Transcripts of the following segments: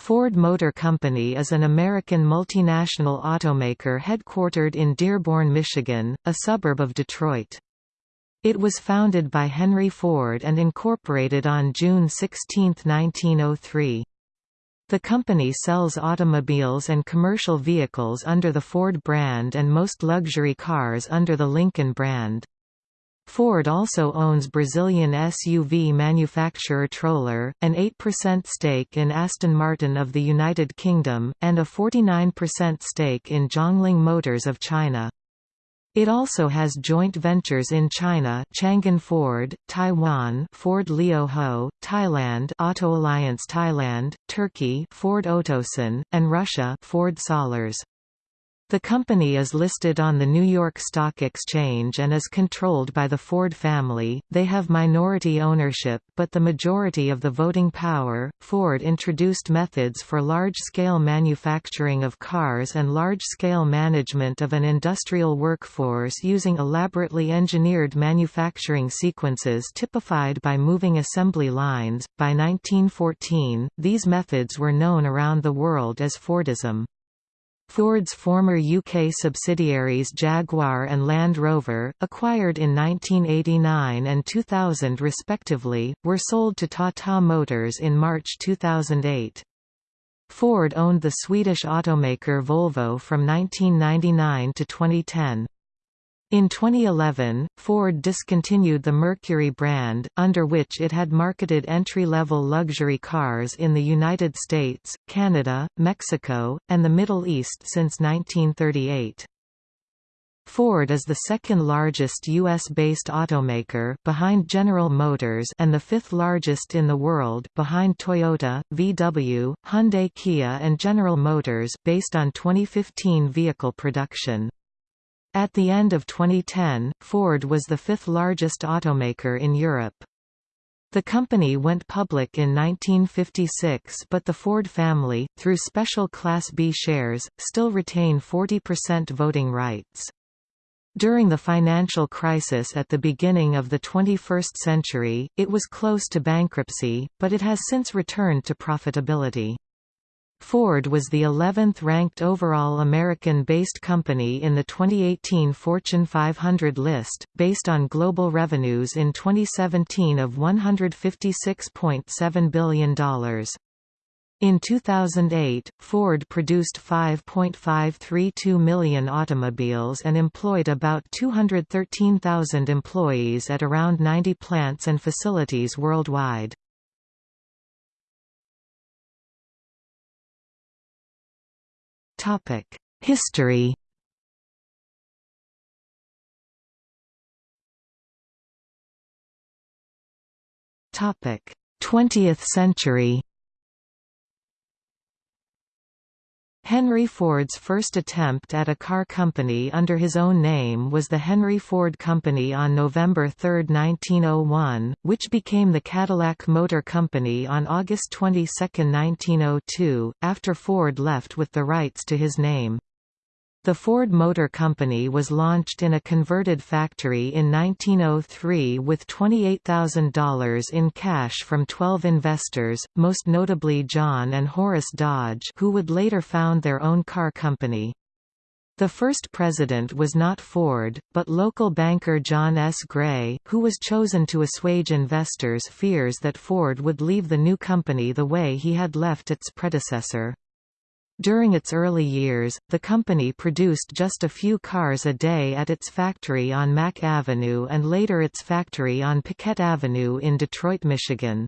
Ford Motor Company is an American multinational automaker headquartered in Dearborn, Michigan, a suburb of Detroit. It was founded by Henry Ford and incorporated on June 16, 1903. The company sells automobiles and commercial vehicles under the Ford brand and most luxury cars under the Lincoln brand. Ford also owns Brazilian SUV manufacturer Troller, an 8% stake in Aston Martin of the United Kingdom, and a 49% stake in Jiangling Motors of China. It also has joint ventures in China Changan Ford, Taiwan Ford Lio Ho, Thailand Auto Alliance Thailand, Turkey Ford Otosan, and Russia Ford Sollers. The company is listed on the New York Stock Exchange and is controlled by the Ford family. They have minority ownership, but the majority of the voting power. Ford introduced methods for large scale manufacturing of cars and large scale management of an industrial workforce using elaborately engineered manufacturing sequences typified by moving assembly lines. By 1914, these methods were known around the world as Fordism. Ford's former UK subsidiaries Jaguar and Land Rover, acquired in 1989 and 2000 respectively, were sold to Tata Motors in March 2008. Ford owned the Swedish automaker Volvo from 1999 to 2010. In 2011, Ford discontinued the Mercury brand, under which it had marketed entry-level luxury cars in the United States, Canada, Mexico, and the Middle East since 1938. Ford is the second largest U.S.-based automaker behind General Motors and the fifth largest in the world behind Toyota, VW, Hyundai Kia and General Motors based on 2015 vehicle production. At the end of 2010, Ford was the fifth largest automaker in Europe. The company went public in 1956 but the Ford family, through special Class B shares, still retain 40% voting rights. During the financial crisis at the beginning of the 21st century, it was close to bankruptcy, but it has since returned to profitability. Ford was the 11th ranked overall American-based company in the 2018 Fortune 500 list, based on global revenues in 2017 of $156.7 billion. In 2008, Ford produced 5.532 million automobiles and employed about 213,000 employees at around 90 plants and facilities worldwide. History. Topic: 20th century. Henry Ford's first attempt at a car company under his own name was the Henry Ford Company on November 3, 1901, which became the Cadillac Motor Company on August 22, 1902, after Ford left with the rights to his name. The Ford Motor Company was launched in a converted factory in 1903 with $28,000 in cash from 12 investors, most notably John and Horace Dodge who would later found their own car company. The first president was not Ford, but local banker John S. Gray, who was chosen to assuage investors' fears that Ford would leave the new company the way he had left its predecessor. During its early years, the company produced just a few cars a day at its factory on Mack Avenue and later its factory on Piquette Avenue in Detroit, Michigan.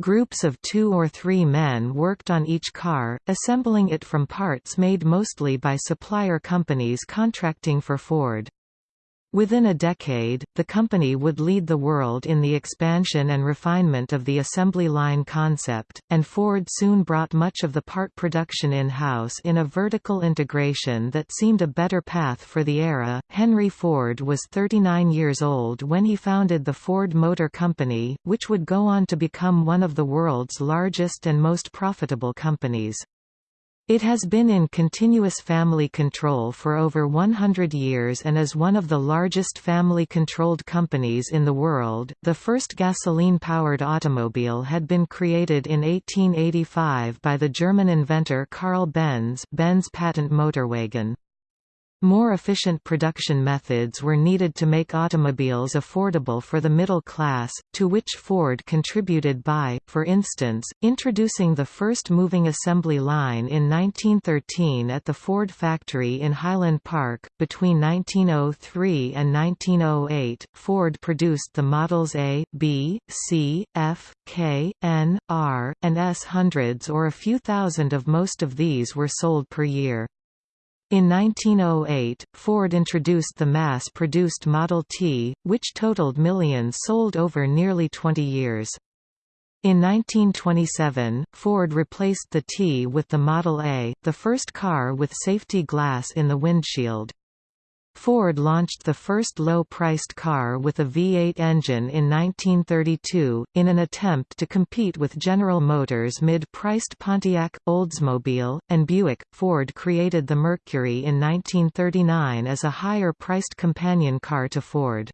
Groups of two or three men worked on each car, assembling it from parts made mostly by supplier companies contracting for Ford. Within a decade, the company would lead the world in the expansion and refinement of the assembly line concept, and Ford soon brought much of the part production in-house in a vertical integration that seemed a better path for the era. Henry Ford was 39 years old when he founded the Ford Motor Company, which would go on to become one of the world's largest and most profitable companies. It has been in continuous family control for over 100 years and is one of the largest family controlled companies in the world. The first gasoline powered automobile had been created in 1885 by the German inventor Carl Benz, Benz patent motorwagen. More efficient production methods were needed to make automobiles affordable for the middle class, to which Ford contributed by, for instance, introducing the first moving assembly line in 1913 at the Ford factory in Highland Park. Between 1903 and 1908, Ford produced the models A, B, C, F, K, N, R, and S hundreds or a few thousand of most of these were sold per year. In 1908, Ford introduced the mass-produced Model T, which totaled millions sold over nearly 20 years. In 1927, Ford replaced the T with the Model A, the first car with safety glass in the windshield. Ford launched the first low-priced car with a V8 engine in 1932, in an attempt to compete with General Motors' mid-priced Pontiac, Oldsmobile, and Buick. Ford created the Mercury in 1939 as a higher-priced companion car to Ford.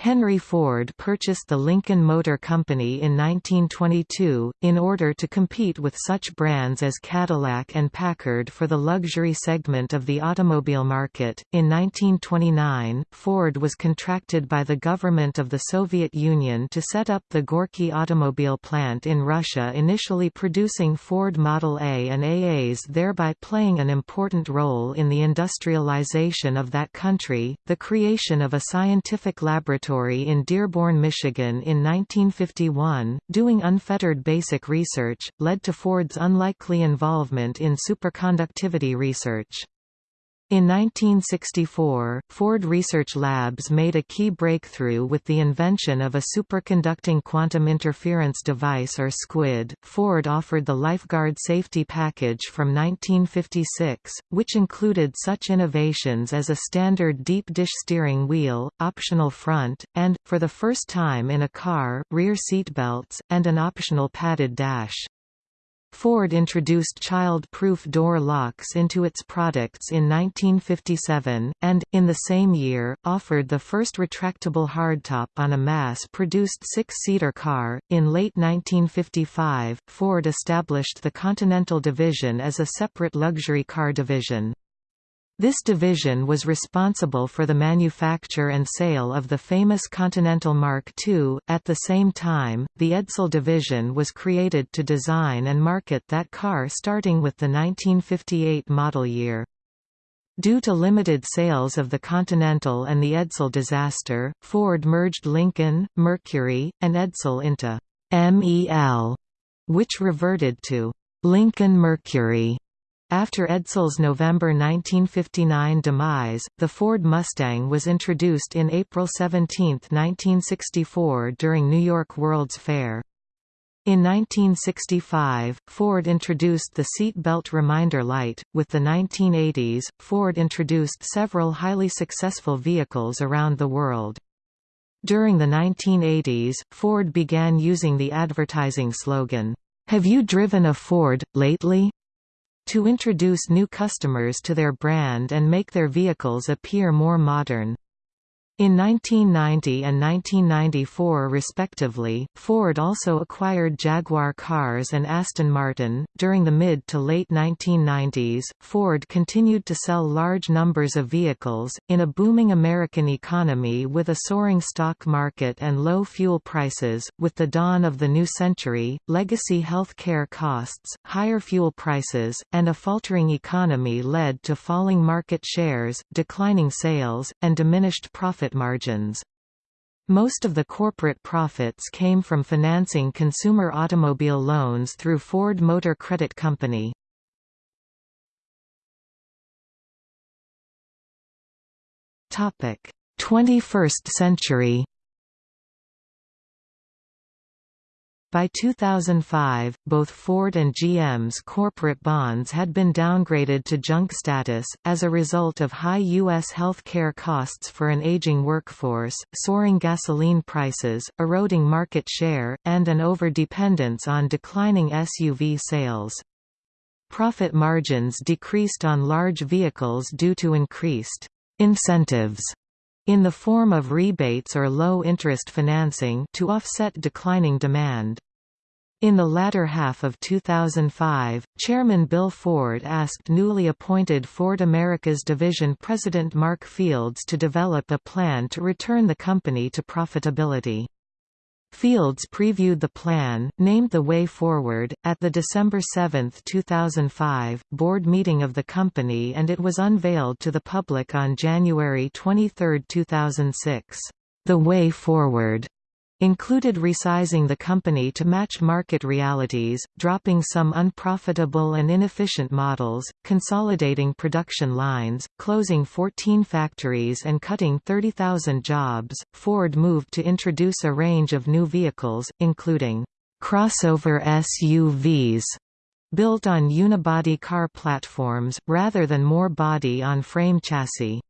Henry Ford purchased the Lincoln Motor Company in 1922, in order to compete with such brands as Cadillac and Packard for the luxury segment of the automobile market. In 1929, Ford was contracted by the government of the Soviet Union to set up the Gorky automobile plant in Russia, initially producing Ford Model A and AAs, thereby playing an important role in the industrialization of that country. The creation of a scientific laboratory laboratory in Dearborn, Michigan in 1951, doing unfettered basic research, led to Ford's unlikely involvement in superconductivity research. In 1964, Ford Research Labs made a key breakthrough with the invention of a superconducting quantum interference device or SQUID. Ford offered the Lifeguard Safety Package from 1956, which included such innovations as a standard deep dish steering wheel, optional front, and, for the first time in a car, rear seat belts, and an optional padded dash. Ford introduced child-proof door locks into its products in 1957, and, in the same year, offered the first retractable hardtop on a mass-produced six-seater car. In late 1955, Ford established the Continental Division as a separate luxury car division. This division was responsible for the manufacture and sale of the famous Continental Mark II. At the same time, the Edsel division was created to design and market that car starting with the 1958 model year. Due to limited sales of the Continental and the Edsel disaster, Ford merged Lincoln, Mercury, and Edsel into MEL, which reverted to Lincoln Mercury after Edsel's November 1959 demise, the Ford Mustang was introduced in April 17, 1964 during New York World's Fair. In 1965, Ford introduced the seat belt reminder light. With the 1980s, Ford introduced several highly successful vehicles around the world. During the 1980s, Ford began using the advertising slogan, Have you driven a Ford, lately? To introduce new customers to their brand and make their vehicles appear more modern. In 1990 and 1994 respectively, Ford also acquired Jaguar Cars and Aston Martin. During the mid to late 1990s, Ford continued to sell large numbers of vehicles in a booming American economy with a soaring stock market and low fuel prices. With the dawn of the new century, legacy health care costs, higher fuel prices, and a faltering economy led to falling market shares, declining sales, and diminished profit profit margins. Most of the corporate profits came from financing consumer automobile loans through Ford Motor Credit Company. Topic: 21st century. By 2005, both Ford and GM's corporate bonds had been downgraded to junk status, as a result of high U.S. health care costs for an aging workforce, soaring gasoline prices, eroding market share, and an over-dependence on declining SUV sales. profit margins decreased on large vehicles due to increased incentives in the form of rebates or low-interest financing to offset declining demand. In the latter half of 2005, Chairman Bill Ford asked newly appointed Ford Americas division president Mark Fields to develop a plan to return the company to profitability. Fields previewed the plan, named The Way Forward, at the December 7, 2005, board meeting of the company and it was unveiled to the public on January 23, 2006. The Way Forward included resizing the company to match market realities, dropping some unprofitable and inefficient models, consolidating production lines, closing 14 factories and cutting 30,000 jobs. Ford moved to introduce a range of new vehicles, including crossover SUVs built on unibody car platforms, rather than more body-on-frame chassis.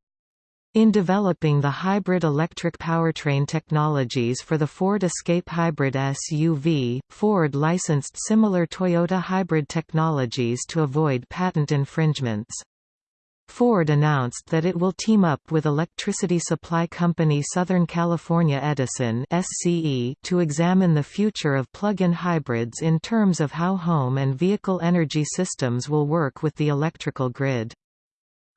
In developing the hybrid electric powertrain technologies for the Ford Escape hybrid SUV, Ford licensed similar Toyota hybrid technologies to avoid patent infringements. Ford announced that it will team up with electricity supply company Southern California Edison SCE to examine the future of plug-in hybrids in terms of how home and vehicle energy systems will work with the electrical grid.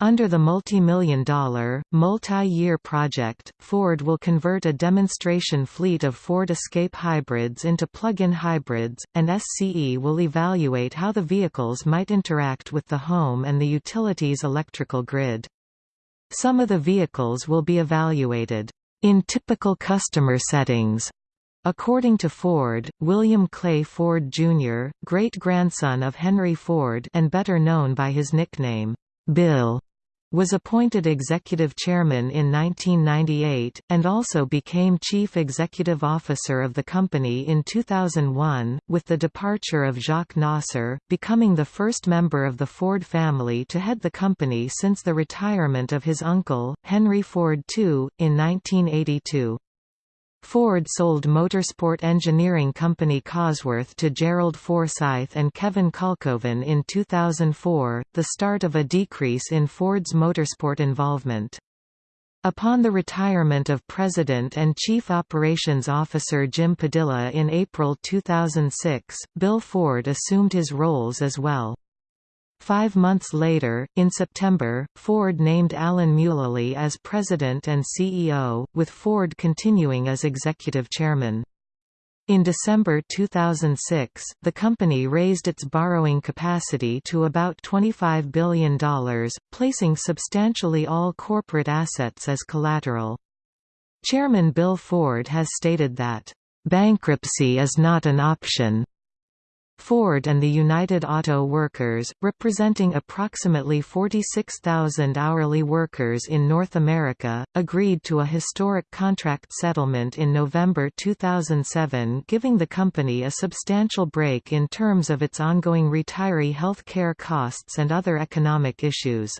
Under the multi-million dollar, multi-year project, Ford will convert a demonstration fleet of Ford Escape hybrids into plug-in hybrids, and SCE will evaluate how the vehicles might interact with the home and the utilities electrical grid. Some of the vehicles will be evaluated in typical customer settings. According to Ford, William Clay Ford Jr., great-grandson of Henry Ford and better known by his nickname, Bill, was appointed executive chairman in 1998, and also became chief executive officer of the company in 2001, with the departure of Jacques Nasser, becoming the first member of the Ford family to head the company since the retirement of his uncle, Henry Ford II, in 1982. Ford sold motorsport engineering company Cosworth to Gerald Forsythe and Kevin Kalkhoven in 2004, the start of a decrease in Ford's motorsport involvement. Upon the retirement of President and Chief Operations Officer Jim Padilla in April 2006, Bill Ford assumed his roles as well. Five months later, in September, Ford named Alan Mulally as president and CEO, with Ford continuing as executive chairman. In December 2006, the company raised its borrowing capacity to about $25 billion, placing substantially all corporate assets as collateral. Chairman Bill Ford has stated that, "...bankruptcy is not an option." Ford and the United Auto Workers, representing approximately 46,000 hourly workers in North America, agreed to a historic contract settlement in November 2007 giving the company a substantial break in terms of its ongoing retiree health care costs and other economic issues.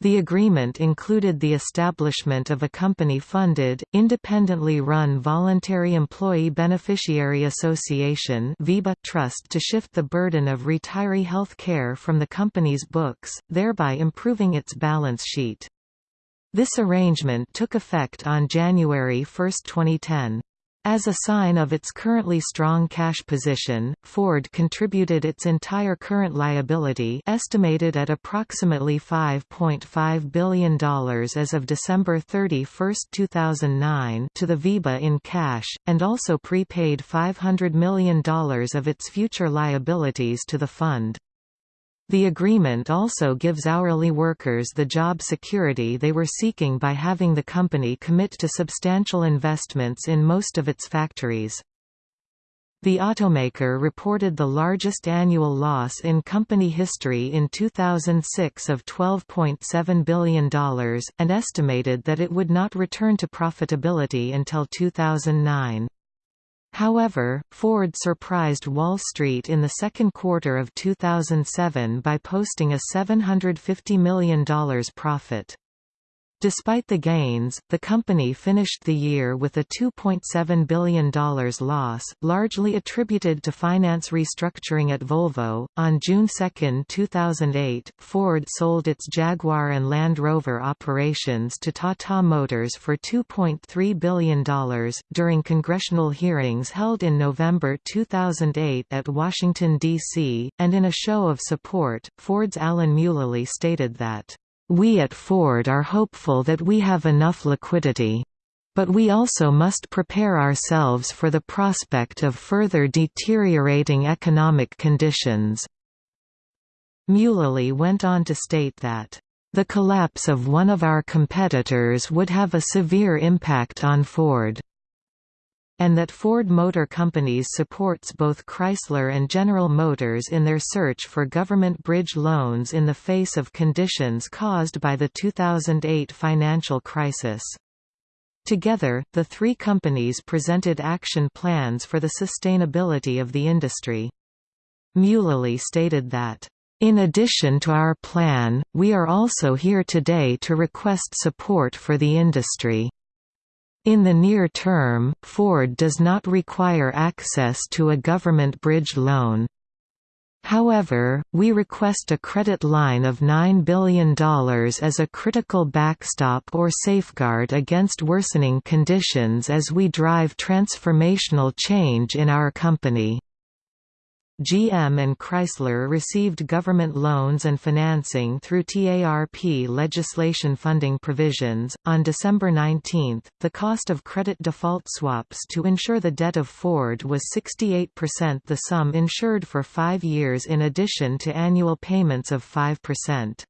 The agreement included the establishment of a company-funded, independently run Voluntary Employee Beneficiary Association trust to shift the burden of retiree health care from the company's books, thereby improving its balance sheet. This arrangement took effect on January 1, 2010. As a sign of its currently strong cash position, Ford contributed its entire current liability estimated at approximately $5.5 billion as of December 31, 2009 to the VEBA in cash, and also prepaid $500 million of its future liabilities to the fund. The agreement also gives hourly workers the job security they were seeking by having the company commit to substantial investments in most of its factories. The automaker reported the largest annual loss in company history in 2006 of $12.7 billion, and estimated that it would not return to profitability until 2009. However, Ford surprised Wall Street in the second quarter of 2007 by posting a $750 million profit. Despite the gains, the company finished the year with a $2.7 billion loss, largely attributed to finance restructuring at Volvo. On June 2, 2008, Ford sold its Jaguar and Land Rover operations to Tata Motors for $2.3 billion. During congressional hearings held in November 2008 at Washington, D.C., and in a show of support, Ford's Alan Mulally stated that we at Ford are hopeful that we have enough liquidity. But we also must prepare ourselves for the prospect of further deteriorating economic conditions." Mulally went on to state that, "...the collapse of one of our competitors would have a severe impact on Ford." And that Ford Motor Companies supports both Chrysler and General Motors in their search for government bridge loans in the face of conditions caused by the 2008 financial crisis. Together, the three companies presented action plans for the sustainability of the industry. Mulally stated that, in addition to our plan, we are also here today to request support for the industry. In the near term, Ford does not require access to a government bridge loan. However, we request a credit line of $9 billion as a critical backstop or safeguard against worsening conditions as we drive transformational change in our company. GM and Chrysler received government loans and financing through TARP legislation funding provisions. On December 19, the cost of credit default swaps to insure the debt of Ford was 68% the sum insured for five years in addition to annual payments of 5%.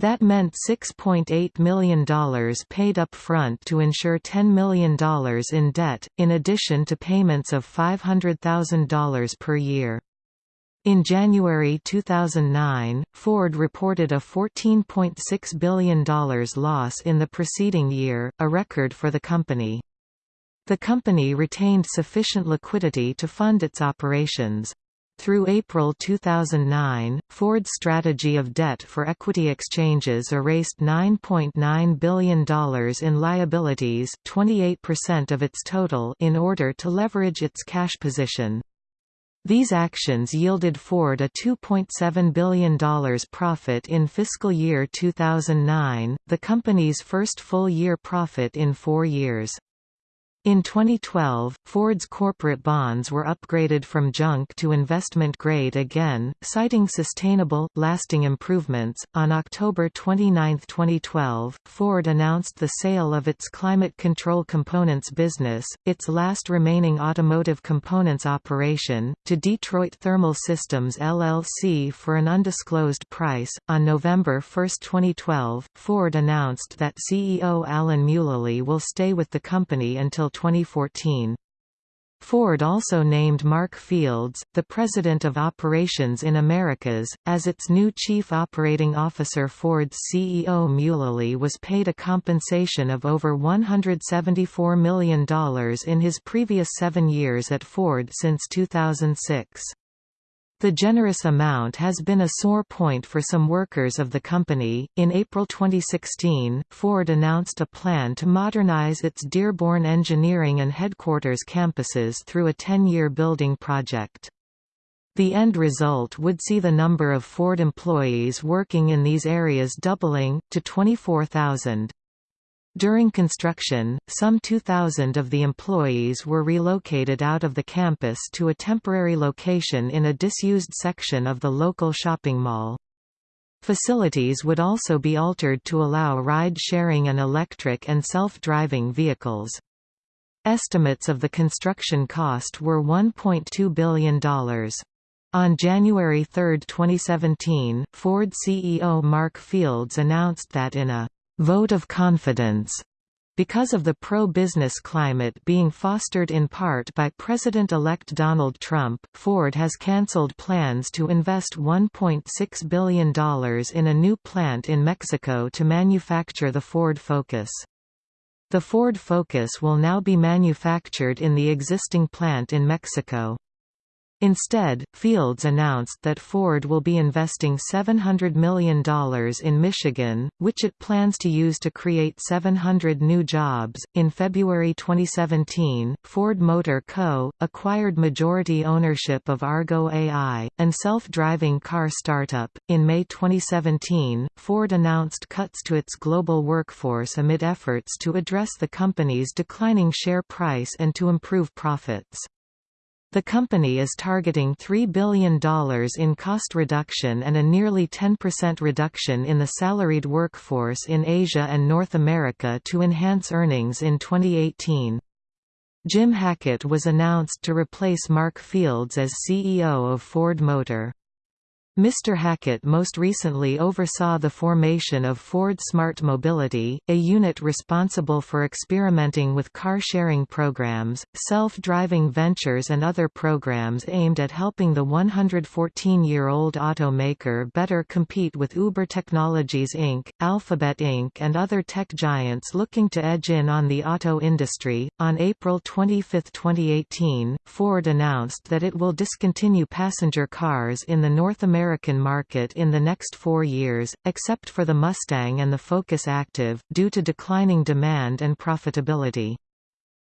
That meant $6.8 million paid up front to insure $10 million in debt, in addition to payments of $500,000 per year. In January 2009, Ford reported a $14.6 billion loss in the preceding year, a record for the company. The company retained sufficient liquidity to fund its operations. Through April 2009, Ford's strategy of debt for equity exchanges erased $9.9 .9 billion in liabilities 28% of its total in order to leverage its cash position. These actions yielded Ford a $2.7 billion profit in fiscal year 2009, the company's first full-year profit in four years. In 2012, Ford's corporate bonds were upgraded from junk to investment grade again, citing sustainable, lasting improvements. On October 29, 2012, Ford announced the sale of its climate control components business, its last remaining automotive components operation, to Detroit Thermal Systems LLC for an undisclosed price. On November 1, 2012, Ford announced that CEO Alan Mulally will stay with the company until 2014. Ford also named Mark Fields, the President of Operations in Americas, as its new Chief Operating Officer. Ford's CEO Mulally was paid a compensation of over $174 million in his previous seven years at Ford since 2006. The generous amount has been a sore point for some workers of the company. In April 2016, Ford announced a plan to modernize its Dearborn engineering and headquarters campuses through a 10 year building project. The end result would see the number of Ford employees working in these areas doubling, to 24,000. During construction, some 2,000 of the employees were relocated out of the campus to a temporary location in a disused section of the local shopping mall. Facilities would also be altered to allow ride-sharing and electric and self-driving vehicles. Estimates of the construction cost were $1.2 billion. On January 3, 2017, Ford CEO Mark Fields announced that in a vote of confidence because of the pro-business climate being fostered in part by President-elect Donald Trump, Ford has cancelled plans to invest $1.6 billion in a new plant in Mexico to manufacture the Ford Focus. The Ford Focus will now be manufactured in the existing plant in Mexico. Instead, Fields announced that Ford will be investing $700 million in Michigan, which it plans to use to create 700 new jobs. In February 2017, Ford Motor Co. acquired majority ownership of Argo AI, an self driving car startup. In May 2017, Ford announced cuts to its global workforce amid efforts to address the company's declining share price and to improve profits. The company is targeting $3 billion in cost reduction and a nearly 10% reduction in the salaried workforce in Asia and North America to enhance earnings in 2018. Jim Hackett was announced to replace Mark Fields as CEO of Ford Motor. Mr. Hackett most recently oversaw the formation of Ford Smart Mobility, a unit responsible for experimenting with car-sharing programs, self-driving ventures and other programs aimed at helping the 114-year-old automaker better compete with Uber Technologies Inc., Alphabet Inc. and other tech giants looking to edge in on the auto industry. On April 25, 2018, Ford announced that it will discontinue passenger cars in the North American American market in the next four years, except for the Mustang and the Focus Active, due to declining demand and profitability.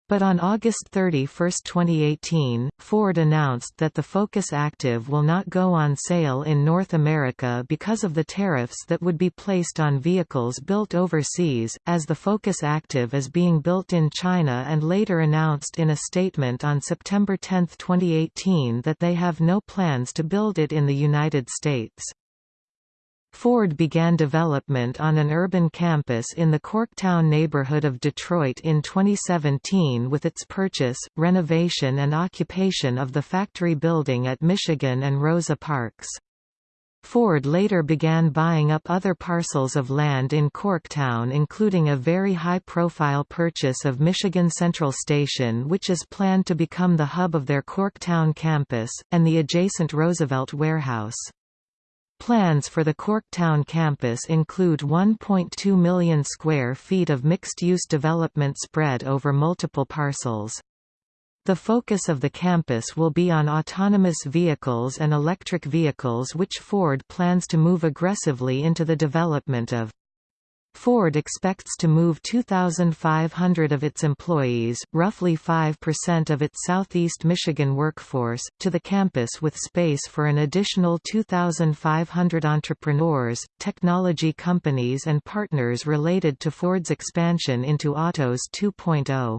But on August 31, 2018, Ford announced that the Focus Active will not go on sale in North America because of the tariffs that would be placed on vehicles built overseas, as the Focus Active is being built in China and later announced in a statement on September 10, 2018 that they have no plans to build it in the United States. Ford began development on an urban campus in the Corktown neighborhood of Detroit in 2017 with its purchase, renovation and occupation of the factory building at Michigan and Rosa Parks. Ford later began buying up other parcels of land in Corktown including a very high-profile purchase of Michigan Central Station which is planned to become the hub of their Corktown campus, and the adjacent Roosevelt Warehouse. Plans for the Corktown campus include 1.2 million square feet of mixed-use development spread over multiple parcels. The focus of the campus will be on autonomous vehicles and electric vehicles which Ford plans to move aggressively into the development of. Ford expects to move 2,500 of its employees, roughly 5% of its southeast Michigan workforce, to the campus with space for an additional 2,500 entrepreneurs, technology companies and partners related to Ford's expansion into Autos 2.0.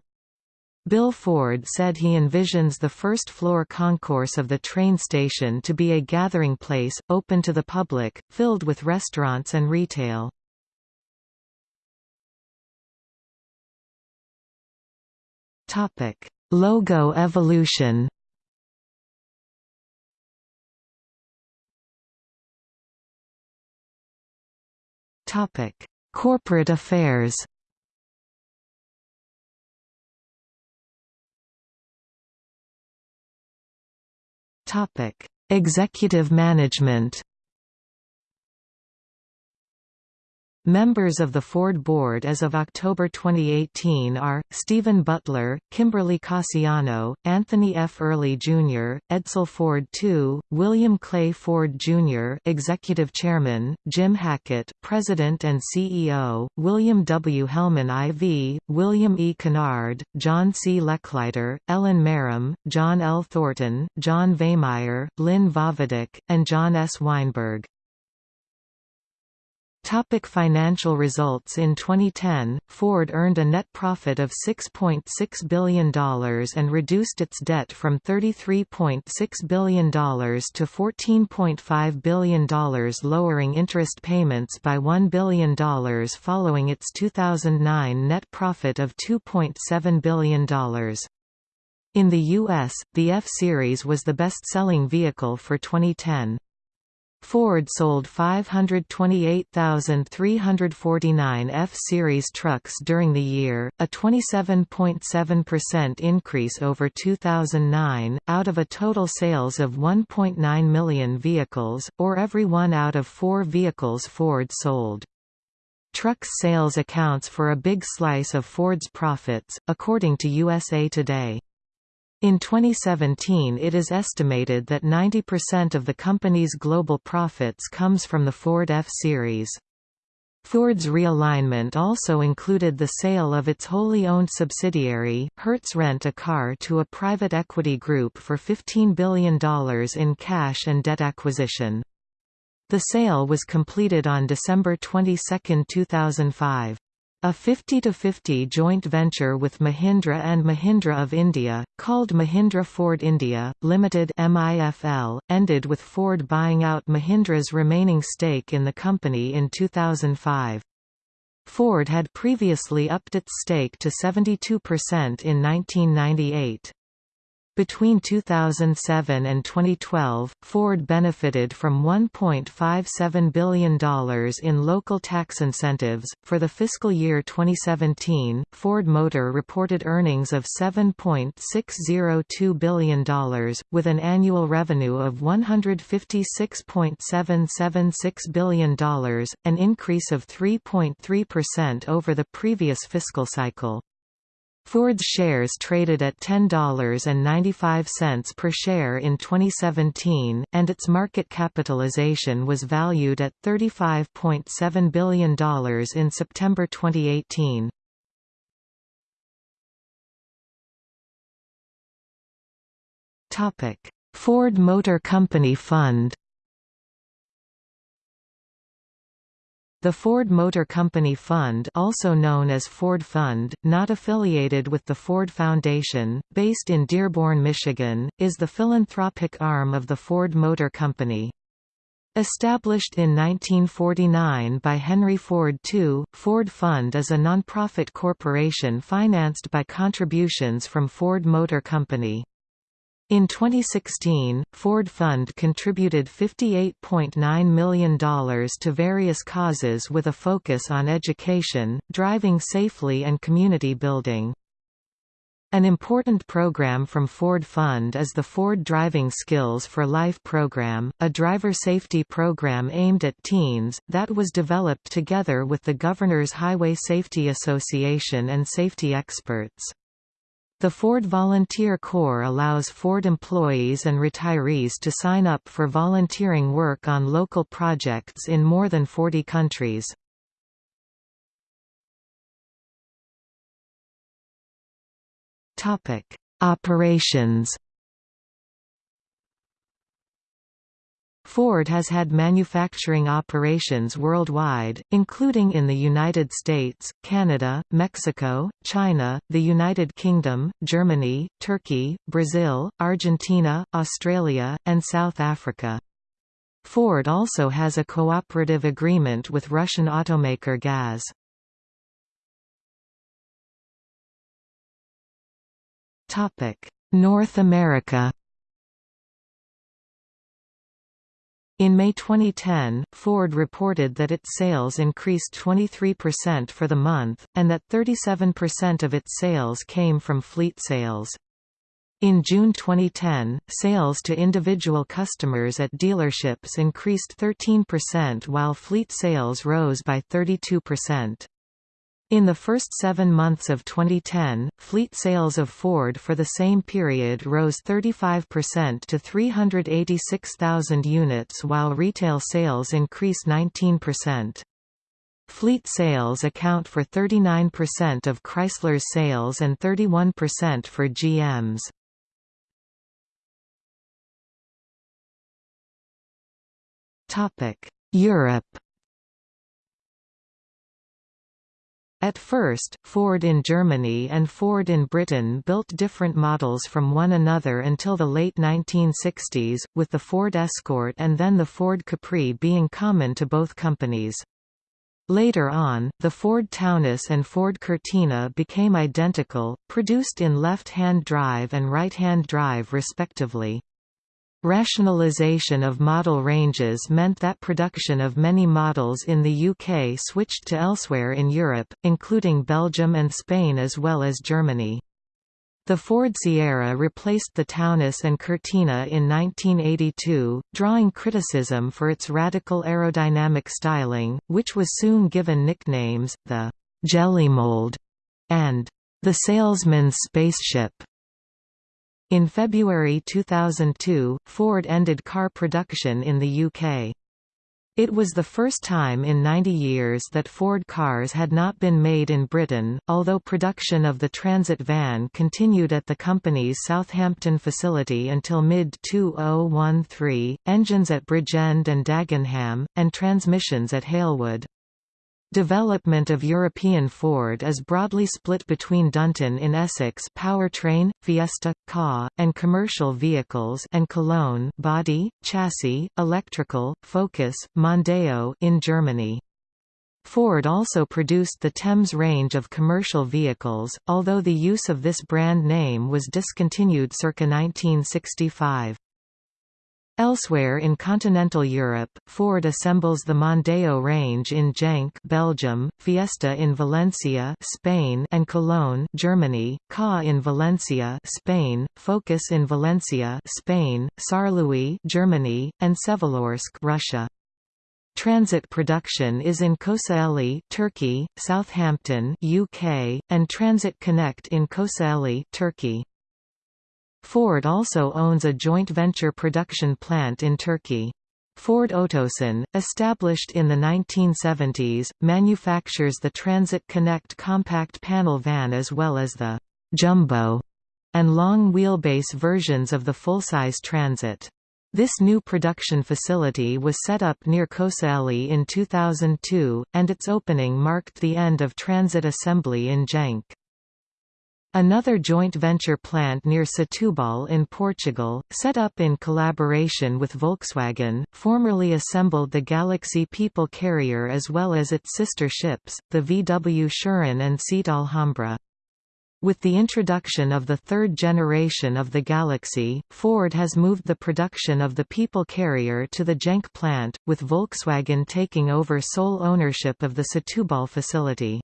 Bill Ford said he envisions the first-floor concourse of the train station to be a gathering place, open to the public, filled with restaurants and retail. Topic: Logo evolution. Topic: Corporate affairs. Topic: Executive management. Members of the Ford board as of October 2018 are, Stephen Butler, Kimberly Casiano, Anthony F. Earley Jr., Edsel Ford II, William Clay Ford Jr. Executive Chairman, Jim Hackett President and CEO, William W. Helman IV, William E. Kennard, John C. Lechleiter, Ellen Marram, John L. Thornton, John Veihmeyer, Lynn Vojvodich, and John S. Weinberg. Topic financial results In 2010, Ford earned a net profit of $6.6 .6 billion and reduced its debt from $33.6 billion to $14.5 billion lowering interest payments by $1 billion following its 2009 net profit of $2.7 billion. In the U.S., the F-Series was the best-selling vehicle for 2010. Ford sold 528,349 F-Series trucks during the year, a 27.7% increase over 2009, out of a total sales of 1.9 million vehicles, or every one out of four vehicles Ford sold. Trucks sales accounts for a big slice of Ford's profits, according to USA Today. In 2017 it is estimated that 90% of the company's global profits comes from the Ford F-Series. Ford's realignment also included the sale of its wholly owned subsidiary, Hertz Rent-A-Car to a private equity group for $15 billion in cash and debt acquisition. The sale was completed on December 22, 2005. A 50-50 joint venture with Mahindra and Mahindra of India, called Mahindra Ford India, Limited MIFL, ended with Ford buying out Mahindra's remaining stake in the company in 2005. Ford had previously upped its stake to 72% in 1998. Between 2007 and 2012, Ford benefited from $1.57 billion in local tax incentives. For the fiscal year 2017, Ford Motor reported earnings of $7.602 billion, with an annual revenue of $156.776 billion, an increase of 3.3% over the previous fiscal cycle. Ford's shares traded at $10.95 per share in 2017, and its market capitalization was valued at $35.7 billion in September 2018. Ford Motor Company Fund The Ford Motor Company Fund also known as Ford Fund, not affiliated with the Ford Foundation, based in Dearborn, Michigan, is the philanthropic arm of the Ford Motor Company. Established in 1949 by Henry Ford II, Ford Fund is a nonprofit corporation financed by contributions from Ford Motor Company. In 2016, Ford Fund contributed $58.9 million to various causes with a focus on education, driving safely and community building. An important program from Ford Fund is the Ford Driving Skills for Life program, a driver safety program aimed at teens, that was developed together with the Governors Highway Safety Association and safety experts. The Ford Volunteer Corps allows Ford employees and retirees to sign up for volunteering work on local projects in more than 40 countries. Operations Ford has had manufacturing operations worldwide, including in the United States, Canada, Mexico, China, the United Kingdom, Germany, Turkey, Brazil, Argentina, Australia, and South Africa. Ford also has a cooperative agreement with Russian automaker GAZ. North America In May 2010, Ford reported that its sales increased 23% for the month, and that 37% of its sales came from fleet sales. In June 2010, sales to individual customers at dealerships increased 13% while fleet sales rose by 32%. In the first seven months of 2010, fleet sales of Ford for the same period rose 35% to 386,000 units while retail sales increased 19%. Fleet sales account for 39% of Chrysler's sales and 31% for GM's. Europe At first, Ford in Germany and Ford in Britain built different models from one another until the late 1960s, with the Ford Escort and then the Ford Capri being common to both companies. Later on, the Ford Taunus and Ford Cortina became identical, produced in left-hand drive and right-hand drive respectively. Rationalisation of model ranges meant that production of many models in the UK switched to elsewhere in Europe, including Belgium and Spain as well as Germany. The Ford Sierra replaced the Taunus and Cortina in 1982, drawing criticism for its radical aerodynamic styling, which was soon given nicknames, the «jelly mold» and «the salesman's spaceship». In February 2002, Ford ended car production in the UK. It was the first time in 90 years that Ford cars had not been made in Britain, although production of the Transit van continued at the company's Southampton facility until mid-2013, engines at Bridgend and Dagenham, and transmissions at Halewood. Development of European Ford is broadly split between Dunton in Essex powertrain, Fiesta, Ka, and commercial vehicles and Cologne body, chassis, electrical, Focus, Mondeo in Germany. Ford also produced the Thames range of commercial vehicles, although the use of this brand name was discontinued circa 1965. Elsewhere in continental Europe, Ford assembles the Mondeo range in Genk, Belgium, Fiesta in Valencia, Spain, and Cologne, Germany, Ka in Valencia, Spain, Focus in Valencia, Spain, Saarlouis, Germany, and Vsevolozhsk, Russia. Transit production is in Kocaeli, Turkey, Southampton, UK, and Transit Connect in Kocaeli, Turkey. Ford also owns a joint venture production plant in Turkey. Ford Otosan, established in the 1970s, manufactures the Transit Connect compact panel van as well as the «jumbo» and long wheelbase versions of the full-size Transit. This new production facility was set up near Kocaeli in 2002, and its opening marked the end of transit assembly in Genk. Another joint venture plant near Setúbal in Portugal, set up in collaboration with Volkswagen, formerly assembled the Galaxy people carrier as well as its sister ships, the VW Sharan and Seat Alhambra. With the introduction of the third generation of the Galaxy, Ford has moved the production of the People carrier to the Genk plant, with Volkswagen taking over sole ownership of the Setúbal facility.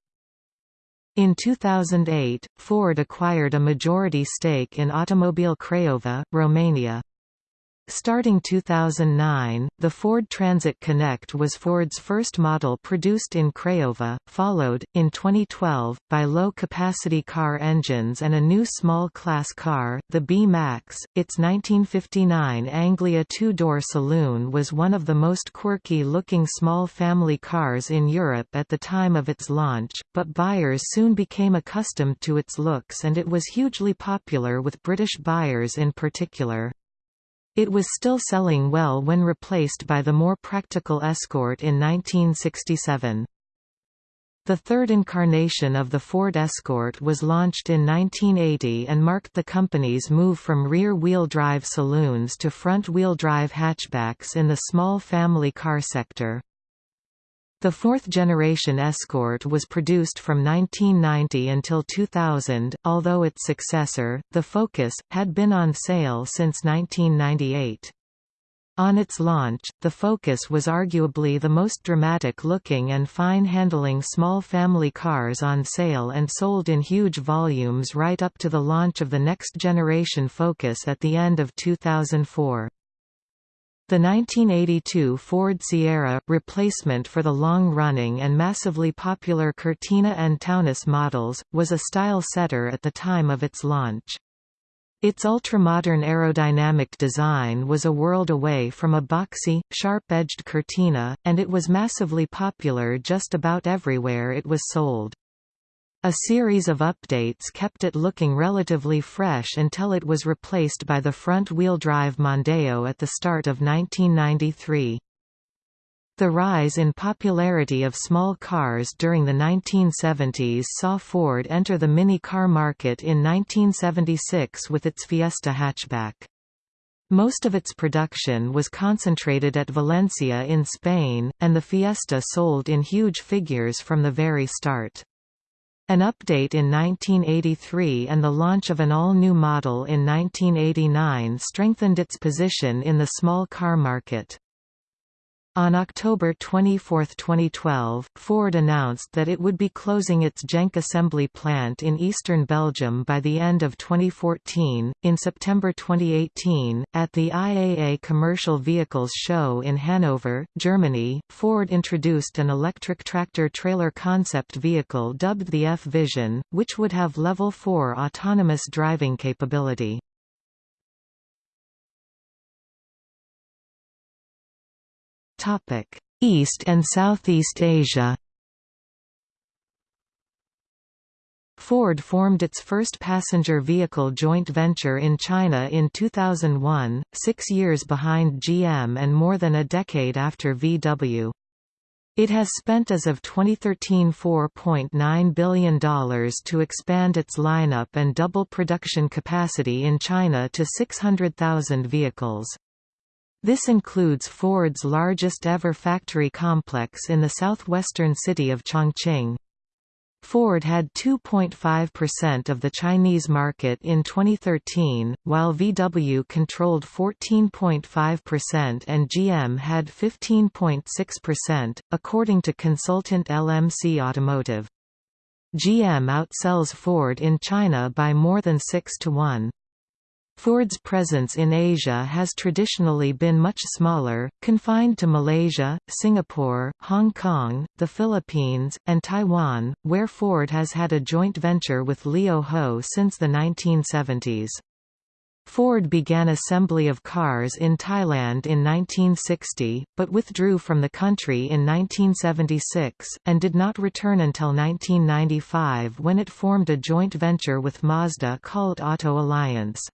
In 2008, Ford acquired a majority stake in Automobile Craiova, Romania. Starting 2009, the Ford Transit Connect was Ford's first model produced in Craiova, followed, in 2012, by low-capacity car engines and a new small-class car, the B-Max. Its 1959 Anglia two-door saloon was one of the most quirky-looking small family cars in Europe at the time of its launch, but buyers soon became accustomed to its looks and it was hugely popular with British buyers in particular. It was still selling well when replaced by the more practical Escort in 1967. The third incarnation of the Ford Escort was launched in 1980 and marked the company's move from rear-wheel drive saloons to front-wheel drive hatchbacks in the small family car sector. The fourth-generation Escort was produced from 1990 until 2000, although its successor, the Focus, had been on sale since 1998. On its launch, the Focus was arguably the most dramatic-looking and fine-handling small family cars on sale and sold in huge volumes right up to the launch of the next-generation Focus at the end of 2004. The 1982 Ford Sierra, replacement for the long-running and massively popular Cortina and Taunus models, was a style setter at the time of its launch. Its ultramodern aerodynamic design was a world away from a boxy, sharp-edged Cortina, and it was massively popular just about everywhere it was sold. A series of updates kept it looking relatively fresh until it was replaced by the front-wheel drive Mondeo at the start of 1993. The rise in popularity of small cars during the 1970s saw Ford enter the mini car market in 1976 with its Fiesta hatchback. Most of its production was concentrated at Valencia in Spain, and the Fiesta sold in huge figures from the very start. An update in 1983 and the launch of an all-new model in 1989 strengthened its position in the small car market. On October 24, 2012, Ford announced that it would be closing its Genk assembly plant in eastern Belgium by the end of 2014. In September 2018, at the IAA Commercial Vehicles Show in Hanover, Germany, Ford introduced an electric tractor-trailer concept vehicle dubbed the F-Vision, which would have level 4 autonomous driving capability. East and Southeast Asia Ford formed its first passenger vehicle joint venture in China in 2001, six years behind GM and more than a decade after VW. It has spent as of 2013 $4.9 billion to expand its lineup and double production capacity in China to 600,000 vehicles. This includes Ford's largest ever factory complex in the southwestern city of Chongqing. Ford had 2.5% of the Chinese market in 2013, while VW controlled 14.5% and GM had 15.6%, according to consultant LMC Automotive. GM outsells Ford in China by more than 6 to 1. Ford's presence in Asia has traditionally been much smaller, confined to Malaysia, Singapore, Hong Kong, the Philippines, and Taiwan, where Ford has had a joint venture with Lio Ho since the 1970s. Ford began assembly of cars in Thailand in 1960, but withdrew from the country in 1976, and did not return until 1995 when it formed a joint venture with Mazda called Auto Alliance.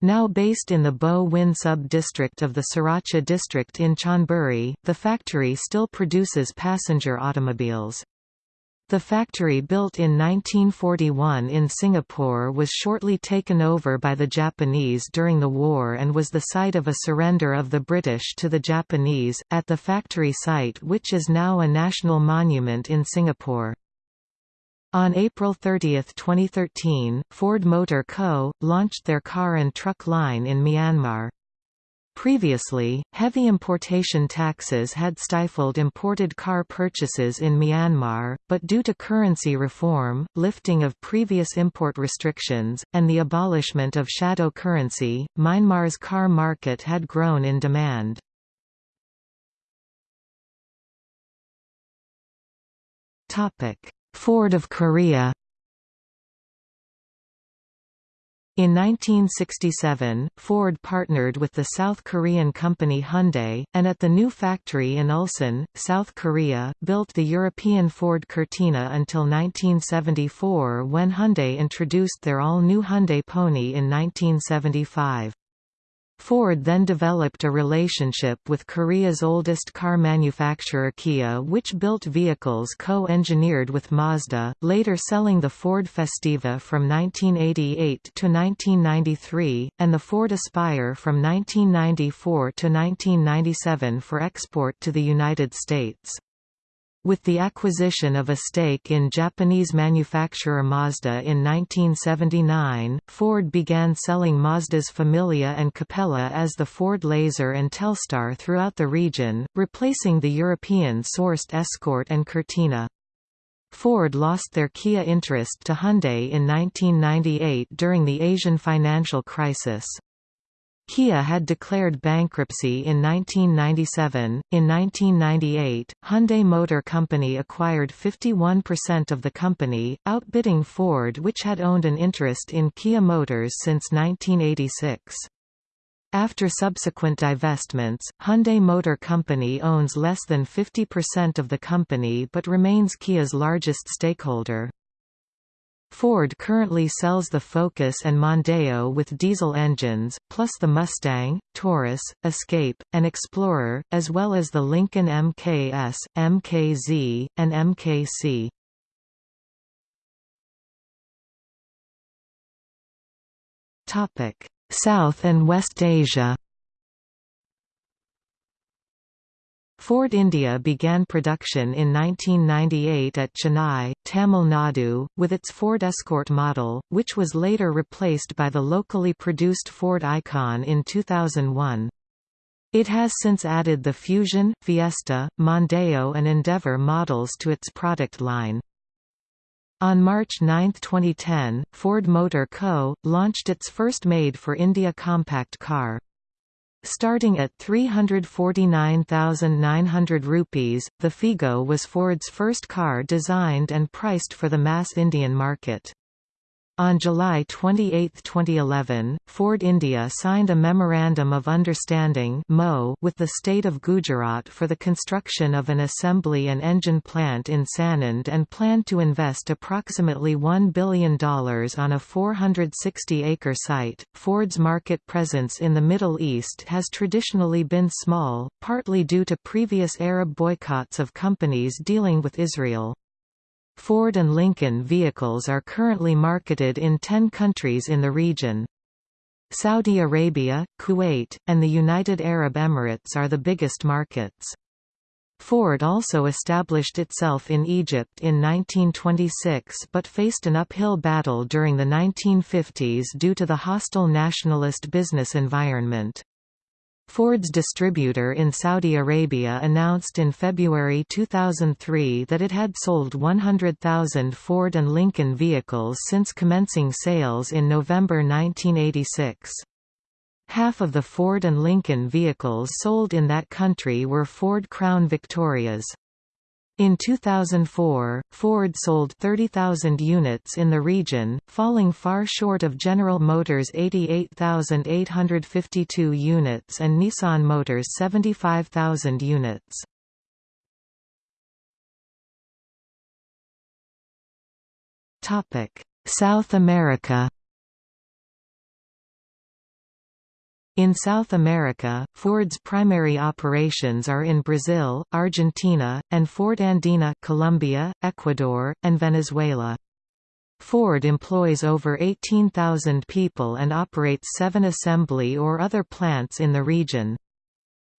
Now based in the Bo Win sub-district of the Sriracha district in Chonburi, the factory still produces passenger automobiles. The factory built in 1941 in Singapore was shortly taken over by the Japanese during the war and was the site of a surrender of the British to the Japanese, at the factory site which is now a national monument in Singapore. On April 30, 2013, Ford Motor Co. launched their car and truck line in Myanmar. Previously, heavy importation taxes had stifled imported car purchases in Myanmar, but due to currency reform, lifting of previous import restrictions, and the abolishment of shadow currency, Myanmar's car market had grown in demand. Topic: Ford of Korea In 1967, Ford partnered with the South Korean company Hyundai, and at the new factory in Ulsan, South Korea, built the European Ford Cortina until 1974 when Hyundai introduced their all-new Hyundai Pony in 1975. Ford then developed a relationship with Korea's oldest car manufacturer Kia which built vehicles co-engineered with Mazda, later selling the Ford Festiva from 1988 to 1993, and the Ford Aspire from 1994 to 1997 for export to the United States. With the acquisition of a stake in Japanese manufacturer Mazda in 1979, Ford began selling Mazda's Familia and Capella as the Ford Laser and Telstar throughout the region, replacing the European-sourced Escort and Cortina. Ford lost their Kia interest to Hyundai in 1998 during the Asian financial crisis. Kia had declared bankruptcy in 1997. In 1998, Hyundai Motor Company acquired 51% of the company, outbidding Ford, which had owned an interest in Kia Motors since 1986. After subsequent divestments, Hyundai Motor Company owns less than 50% of the company but remains Kia's largest stakeholder. Ford currently sells the Focus and Mondeo with diesel engines, plus the Mustang, Taurus, Escape, and Explorer, as well as the Lincoln MKS, MKZ, and MKC. South and West Asia Ford India began production in 1998 at Chennai, Tamil Nadu, with its Ford Escort model, which was later replaced by the locally produced Ford Icon in 2001. It has since added the Fusion, Fiesta, Mondeo and Endeavour models to its product line. On March 9, 2010, Ford Motor Co. launched its first made-for-India compact car. Starting at 349,900 rupees, the Figo was Ford's first car designed and priced for the mass Indian market. On July 28, 2011, Ford India signed a Memorandum of Understanding with the state of Gujarat for the construction of an assembly and engine plant in Sanand and planned to invest approximately $1 billion on a 460-acre site. Ford's market presence in the Middle East has traditionally been small, partly due to previous Arab boycotts of companies dealing with Israel. Ford and Lincoln vehicles are currently marketed in 10 countries in the region. Saudi Arabia, Kuwait, and the United Arab Emirates are the biggest markets. Ford also established itself in Egypt in 1926 but faced an uphill battle during the 1950s due to the hostile nationalist business environment. Ford's distributor in Saudi Arabia announced in February 2003 that it had sold 100,000 Ford and Lincoln vehicles since commencing sales in November 1986. Half of the Ford and Lincoln vehicles sold in that country were Ford Crown Victorias. In 2004, Ford sold 30,000 units in the region, falling far short of General Motors' 88,852 units and Nissan Motors' 75,000 units. South America In South America, Ford's primary operations are in Brazil, Argentina, and Ford Andina Colombia, Ecuador, and Venezuela. Ford employs over 18,000 people and operates seven assembly or other plants in the region.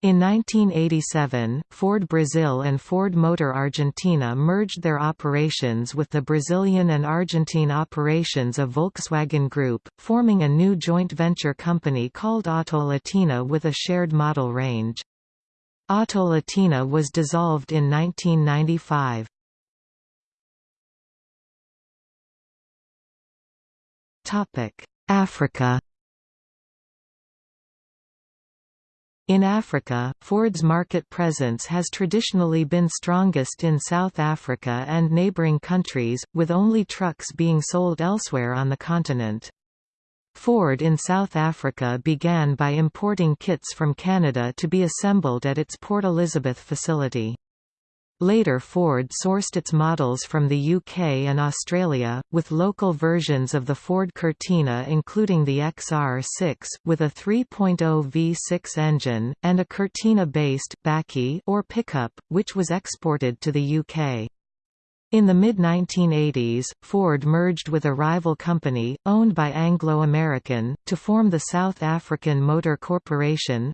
In 1987, Ford Brazil and Ford Motor Argentina merged their operations with the Brazilian and Argentine operations of Volkswagen Group, forming a new joint venture company called Auto Latina with a shared model range. Auto Latina was dissolved in 1995. Africa In Africa, Ford's market presence has traditionally been strongest in South Africa and neighboring countries, with only trucks being sold elsewhere on the continent. Ford in South Africa began by importing kits from Canada to be assembled at its Port Elizabeth facility. Later Ford sourced its models from the UK and Australia, with local versions of the Ford Cortina including the XR6, with a 3.0 V6 engine, and a Cortina-based or pickup, which was exported to the UK. In the mid-1980s, Ford merged with a rival company, owned by Anglo American, to form the South African Motor Corporation.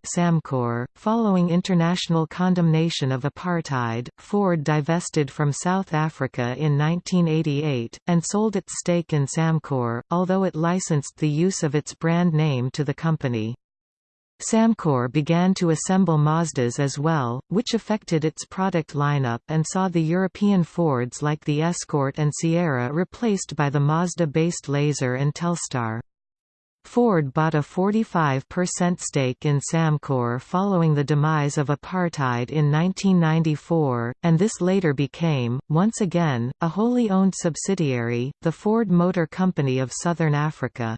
.Following international condemnation of apartheid, Ford divested from South Africa in 1988, and sold its stake in Samcor, although it licensed the use of its brand name to the company. Samcor began to assemble Mazdas as well, which affected its product lineup and saw the European Fords like the Escort and Sierra replaced by the Mazda-based Laser and Telstar. Ford bought a 45% stake in Samcor following the demise of apartheid in 1994, and this later became, once again, a wholly owned subsidiary, the Ford Motor Company of Southern Africa.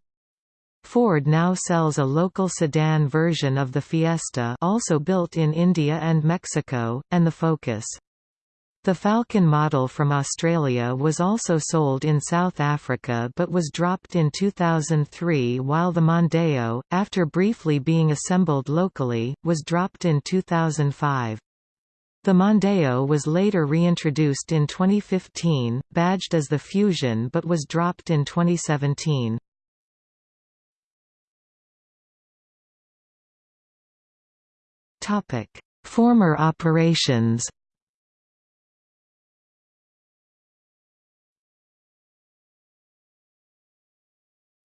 Ford now sells a local sedan version of the Fiesta also built in India and Mexico, and the Focus. The Falcon model from Australia was also sold in South Africa but was dropped in 2003 while the Mondeo, after briefly being assembled locally, was dropped in 2005. The Mondeo was later reintroduced in 2015, badged as the Fusion but was dropped in 2017. Former operations.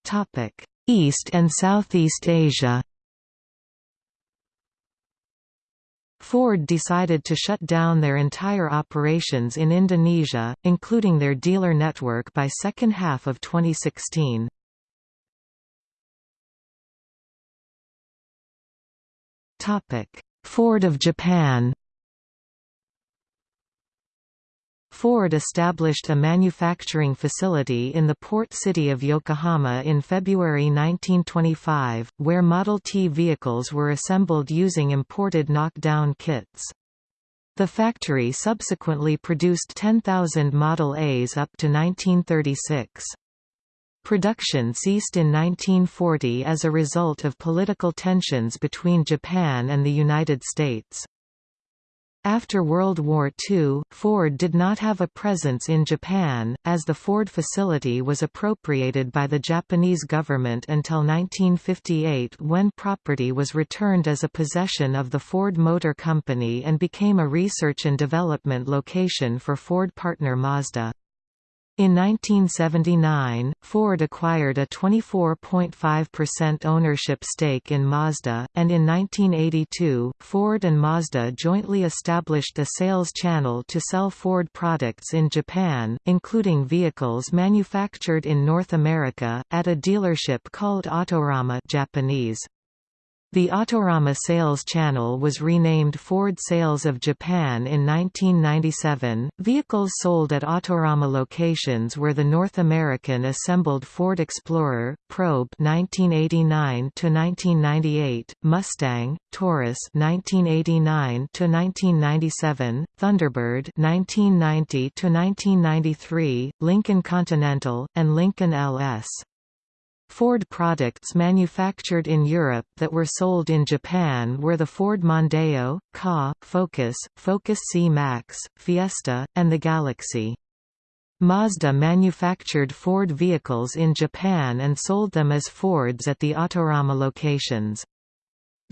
Topic: East and Southeast Asia. Ford decided to shut down their entire operations in Indonesia, including their dealer network by second half of 2016. Topic: Ford of Japan Ford established a manufacturing facility in the port city of Yokohama in February 1925, where Model T vehicles were assembled using imported knockdown kits. The factory subsequently produced 10,000 Model As up to 1936. Production ceased in 1940 as a result of political tensions between Japan and the United States. After World War II, Ford did not have a presence in Japan, as the Ford facility was appropriated by the Japanese government until 1958 when property was returned as a possession of the Ford Motor Company and became a research and development location for Ford partner Mazda. In 1979, Ford acquired a 24.5% ownership stake in Mazda, and in 1982, Ford and Mazda jointly established a sales channel to sell Ford products in Japan, including vehicles manufactured in North America, at a dealership called Autorama Japanese. The Autorama sales channel was renamed Ford Sales of Japan in 1997. Vehicles sold at Autorama locations were the North American assembled Ford Explorer, Probe 1989 to 1998, Mustang, Taurus 1989 to 1997, Thunderbird 1990 to 1993, Lincoln Continental, and Lincoln LS. Ford products manufactured in Europe that were sold in Japan were the Ford Mondeo, Ka, Focus, Focus C-Max, Fiesta, and the Galaxy. Mazda manufactured Ford vehicles in Japan and sold them as Fords at the Autorama locations.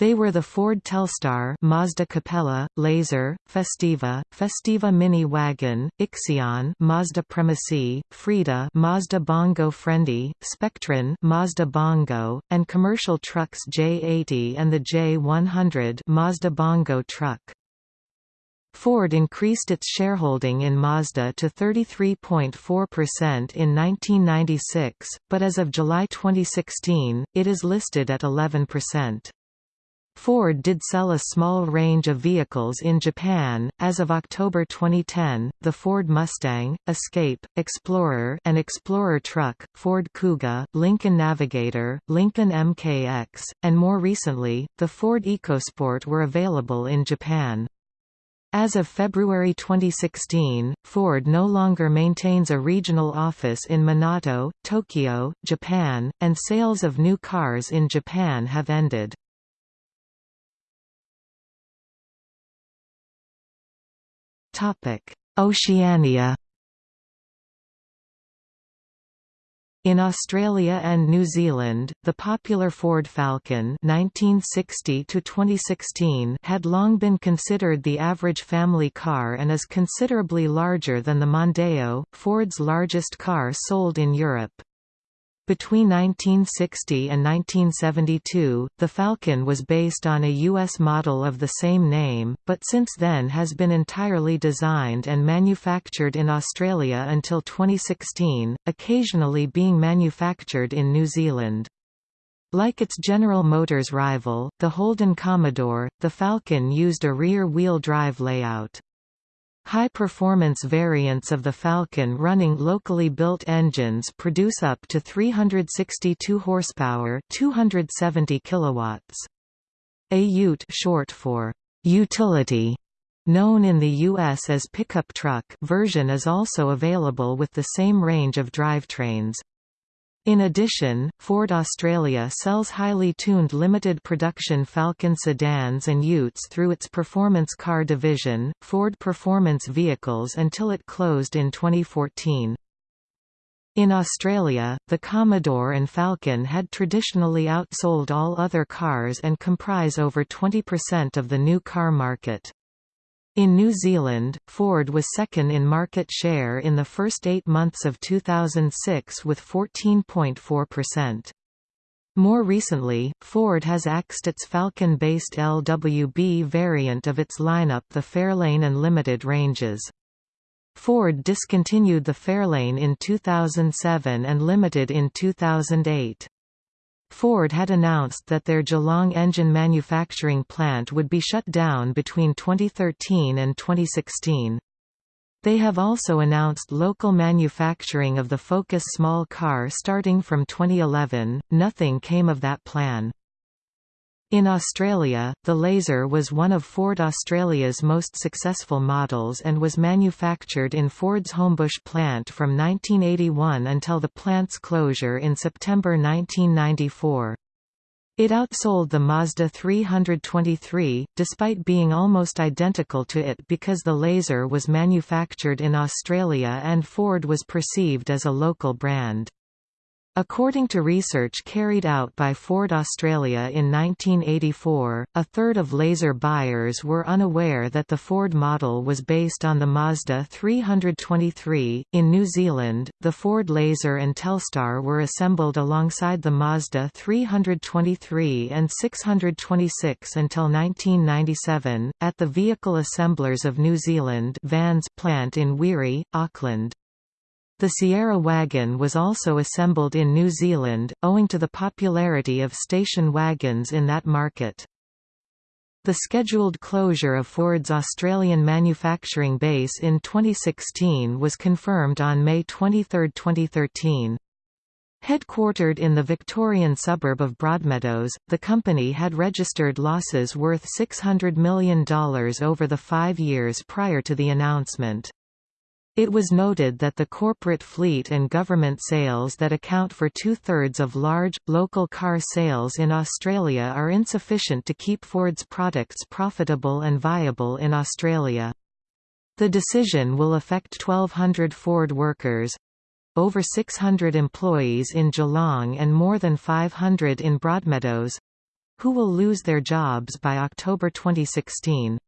They were the Ford Telstar Mazda Capella, Laser, Festiva, Festiva Mini Wagon, Ixion Mazda Premacy, Freda, Mazda Bongo Friendly, Spectron Mazda Bongo, and commercial trucks J80 and the J100 Mazda Bongo truck. Ford increased its shareholding in Mazda to 33.4% in 1996, but as of July 2016, it is listed at 11%. Ford did sell a small range of vehicles in Japan. As of October 2010, the Ford Mustang, Escape, Explorer, and Explorer truck, Ford Kuga, Lincoln Navigator, Lincoln MKX, and more recently, the Ford EcoSport were available in Japan. As of February 2016, Ford no longer maintains a regional office in Minato, Tokyo, Japan, and sales of new cars in Japan have ended. Oceania In Australia and New Zealand, the popular Ford Falcon (1960–2016) had long been considered the average family car and is considerably larger than the Mondeo, Ford's largest car sold in Europe. Between 1960 and 1972, the Falcon was based on a U.S. model of the same name, but since then has been entirely designed and manufactured in Australia until 2016, occasionally being manufactured in New Zealand. Like its General Motors rival, the Holden Commodore, the Falcon used a rear-wheel drive layout. High-performance variants of the Falcon running locally built engines produce up to 362 horsepower, 270 kilowatts. A Ute short for utility known in the US as pickup truck version is also available with the same range of drivetrains. In addition, Ford Australia sells highly tuned limited production Falcon sedans and utes through its performance car division, Ford Performance Vehicles until it closed in 2014. In Australia, the Commodore and Falcon had traditionally outsold all other cars and comprise over 20% of the new car market. In New Zealand, Ford was second in market share in the first eight months of 2006 with 14.4%. More recently, Ford has axed its Falcon-based LWB variant of its lineup the Fairlane and Limited ranges. Ford discontinued the Fairlane in 2007 and Limited in 2008. Ford had announced that their Geelong engine manufacturing plant would be shut down between 2013 and 2016. They have also announced local manufacturing of the Focus small car starting from 2011. Nothing came of that plan. In Australia, the Laser was one of Ford Australia's most successful models and was manufactured in Ford's Homebush plant from 1981 until the plant's closure in September 1994. It outsold the Mazda 323, despite being almost identical to it because the Laser was manufactured in Australia and Ford was perceived as a local brand. According to research carried out by Ford Australia in 1984, a third of laser buyers were unaware that the Ford model was based on the Mazda 323. In New Zealand, the Ford Laser and Telstar were assembled alongside the Mazda 323 and 626 until 1997, at the Vehicle Assemblers of New Zealand VANZ plant in Wiri, Auckland. The Sierra wagon was also assembled in New Zealand, owing to the popularity of station wagons in that market. The scheduled closure of Ford's Australian manufacturing base in 2016 was confirmed on May 23, 2013. Headquartered in the Victorian suburb of Broadmeadows, the company had registered losses worth $600 million over the five years prior to the announcement. It was noted that the corporate fleet and government sales that account for two-thirds of large, local car sales in Australia are insufficient to keep Ford's products profitable and viable in Australia. The decision will affect 1,200 Ford workers, over 600 employees in Geelong and more than 500 in Broadmeadows, who will lose their jobs by October 2016.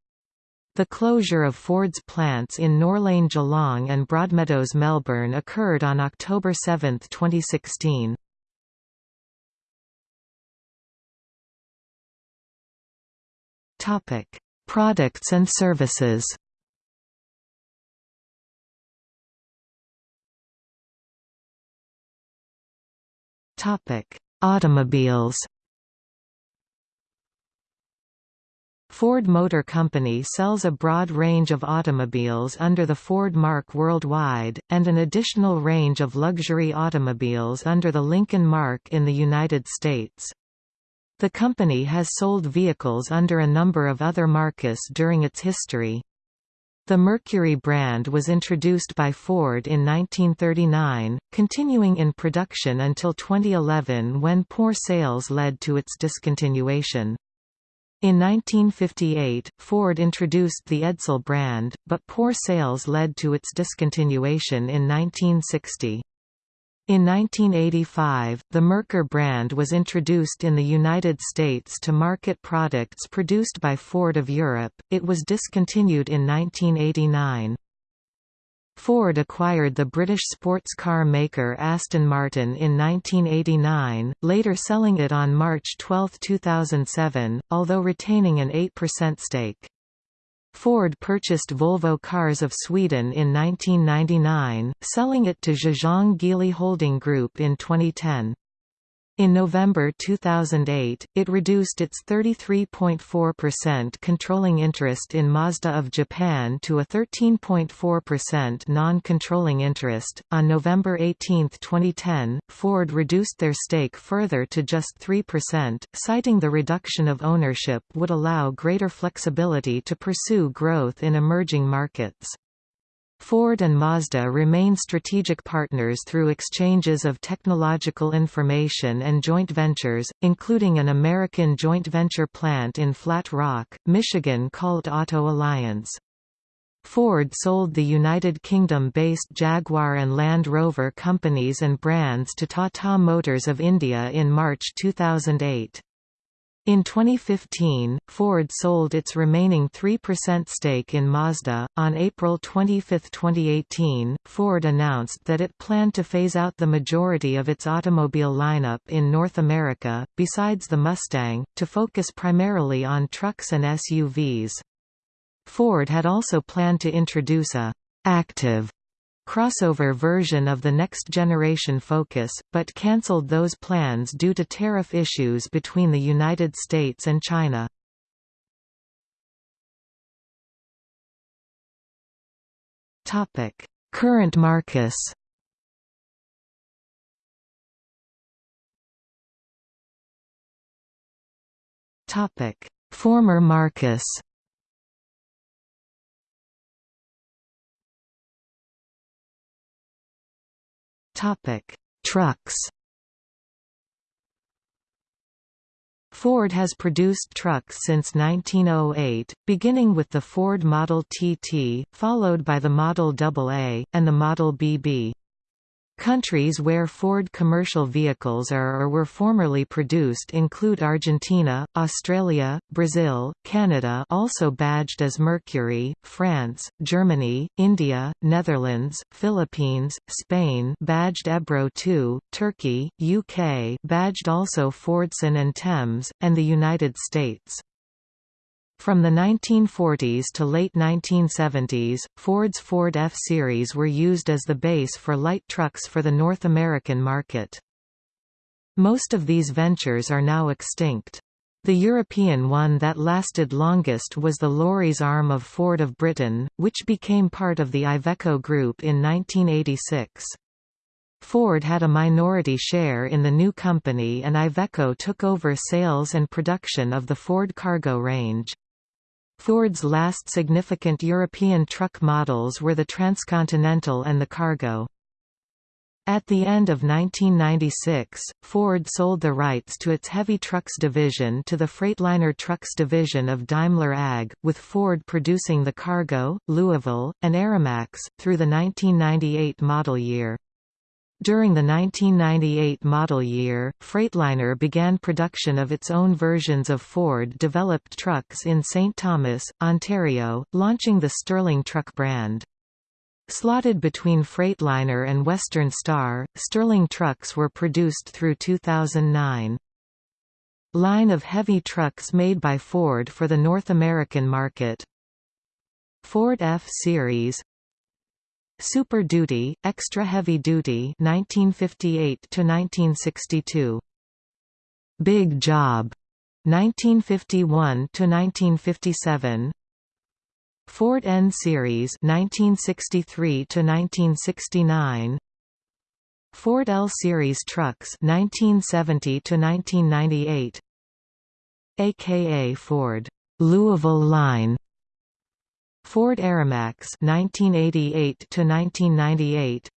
The closure of Ford's plants in Norlane Geelong and Broadmeadows Melbourne occurred on October 7, 2016. Topic: Products and services. Topic: Automobiles. Ford Motor Company sells a broad range of automobiles under the Ford mark worldwide, and an additional range of luxury automobiles under the Lincoln mark in the United States. The company has sold vehicles under a number of other marques during its history. The Mercury brand was introduced by Ford in 1939, continuing in production until 2011 when poor sales led to its discontinuation. In 1958, Ford introduced the Edsel brand, but poor sales led to its discontinuation in 1960. In 1985, the Merkur brand was introduced in the United States to market products produced by Ford of Europe, it was discontinued in 1989. Ford acquired the British sports car maker Aston Martin in 1989, later selling it on March 12, 2007, although retaining an 8% stake. Ford purchased Volvo Cars of Sweden in 1999, selling it to Zhejiang Geely Holding Group in 2010. In November 2008, it reduced its 33.4% controlling interest in Mazda of Japan to a 13.4% non-controlling interest. On November 18, 2010, Ford reduced their stake further to just 3%, citing the reduction of ownership would allow greater flexibility to pursue growth in emerging markets. Ford and Mazda remain strategic partners through exchanges of technological information and joint ventures, including an American joint venture plant in Flat Rock, Michigan called Auto Alliance. Ford sold the United Kingdom-based Jaguar and Land Rover companies and brands to Tata Motors of India in March 2008. In 2015, Ford sold its remaining 3% stake in Mazda. On April 25, 2018, Ford announced that it planned to phase out the majority of its automobile lineup in North America, besides the Mustang, to focus primarily on trucks and SUVs. Ford had also planned to introduce a active crossover version of the next-generation Focus, but cancelled those plans due to tariff issues between the United States and China. Current marques Former marques Topic: Trucks. Ford has produced trucks since 1908, beginning with the Ford Model TT, followed by the Model AA, and the Model BB. Countries where Ford commercial vehicles are or were formerly produced include Argentina, Australia, Brazil, Canada also badged as Mercury, France, Germany, India, Netherlands, Philippines, Spain badged Ebro II, Turkey, UK badged also Fordson and Thames, and the United States. From the 1940s to late 1970s, Ford's Ford F-Series were used as the base for light trucks for the North American market. Most of these ventures are now extinct. The European one that lasted longest was the lorries arm of Ford of Britain, which became part of the Iveco Group in 1986. Ford had a minority share in the new company and Iveco took over sales and production of the Ford cargo range. Ford's last significant European truck models were the Transcontinental and the Cargo. At the end of 1996, Ford sold the rights to its heavy trucks division to the Freightliner Trucks division of Daimler AG, with Ford producing the Cargo, Louisville, and AeroMax, through the 1998 model year. During the 1998 model year, Freightliner began production of its own versions of Ford-developed trucks in St. Thomas, Ontario, launching the Sterling truck brand. Slotted between Freightliner and Western Star, Sterling trucks were produced through 2009. Line of heavy trucks made by Ford for the North American market Ford F-Series Super Duty, Extra Heavy Duty 1958 to 1962 Big Job 1951 to 1957 Ford N Series 1963 to 1969 Ford L Series trucks 1970 to 1998 aka Ford Louisville line Ford AeroMax 1988 to 1998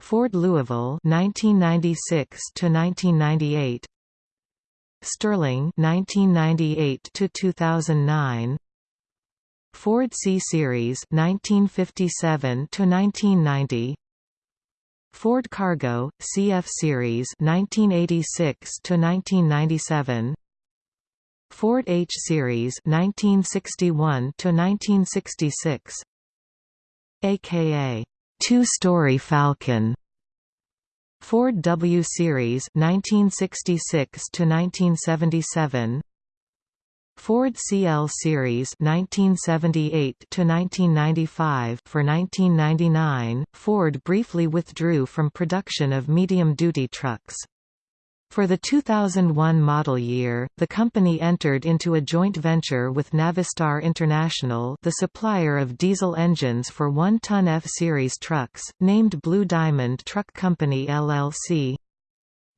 Ford Louisville 1996 to 1998 Sterling 1998 to 2009 Ford C Series 1957 to 1990 Ford Cargo CF Series 1986 to 1997 Ford H Series 1961 to 1966 aka two-story Falcon. Ford W Series 1966 to 1977 Ford CL Series 1978 to 1995 for 1999 Ford briefly withdrew from production of medium-duty trucks for the 2001 model year, the company entered into a joint venture with Navistar International the supplier of diesel engines for 1-ton F-Series trucks, named Blue Diamond Truck Company LLC.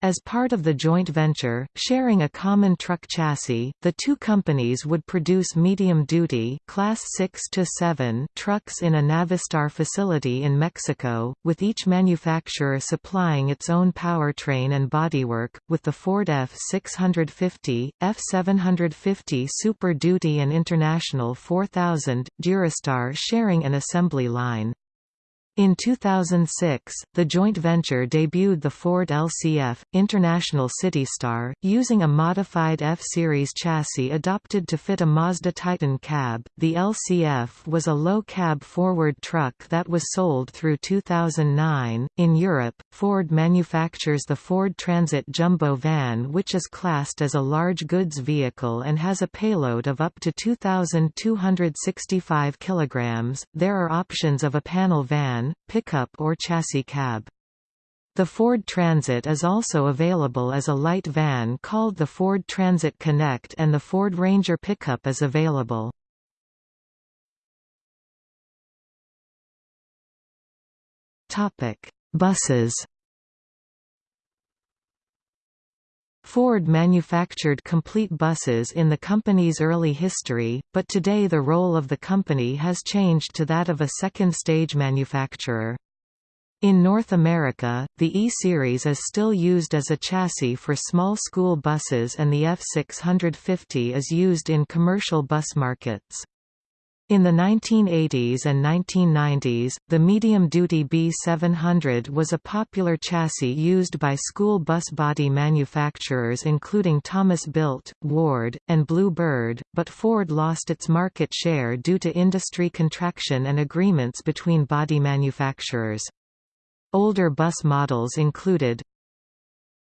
As part of the joint venture, sharing a common truck chassis, the two companies would produce medium-duty Class 6 to 7 trucks in a Navistar facility in Mexico, with each manufacturer supplying its own powertrain and bodywork, with the Ford F650, F750 Super Duty and International 4000, Durastar sharing an assembly line. In 2006, the joint venture debuted the Ford LCF, International Citystar, using a modified F-Series chassis adopted to fit a Mazda Titan cab. The LCF was a low-cab forward truck that was sold through 2009. In Europe, Ford manufactures the Ford Transit Jumbo van which is classed as a large goods vehicle and has a payload of up to 2,265 kg. There are options of a panel van, pickup or chassis cab. The Ford Transit is also available as a light van called the Ford Transit Connect and the Ford Ranger pickup is available. Buses Ford manufactured complete buses in the company's early history, but today the role of the company has changed to that of a second-stage manufacturer. In North America, the E-Series is still used as a chassis for small school buses and the F650 is used in commercial bus markets. In the 1980s and 1990s, the medium-duty B700 was a popular chassis used by school bus body manufacturers including Thomas Built, Ward, and Blue Bird, but Ford lost its market share due to industry contraction and agreements between body manufacturers. Older bus models included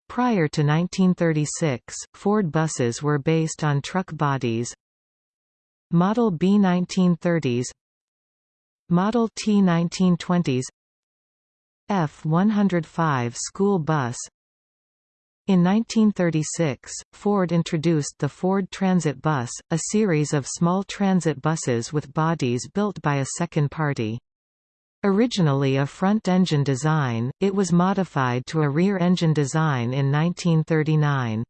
Prior to 1936, Ford buses were based on truck bodies, Model B 1930s Model T 1920s F-105 school bus in 1936, Ford introduced the Ford Transit Bus, a series of small transit buses with bodies built by a second party. Originally a front-engine design, it was modified to a rear-engine design in 1939.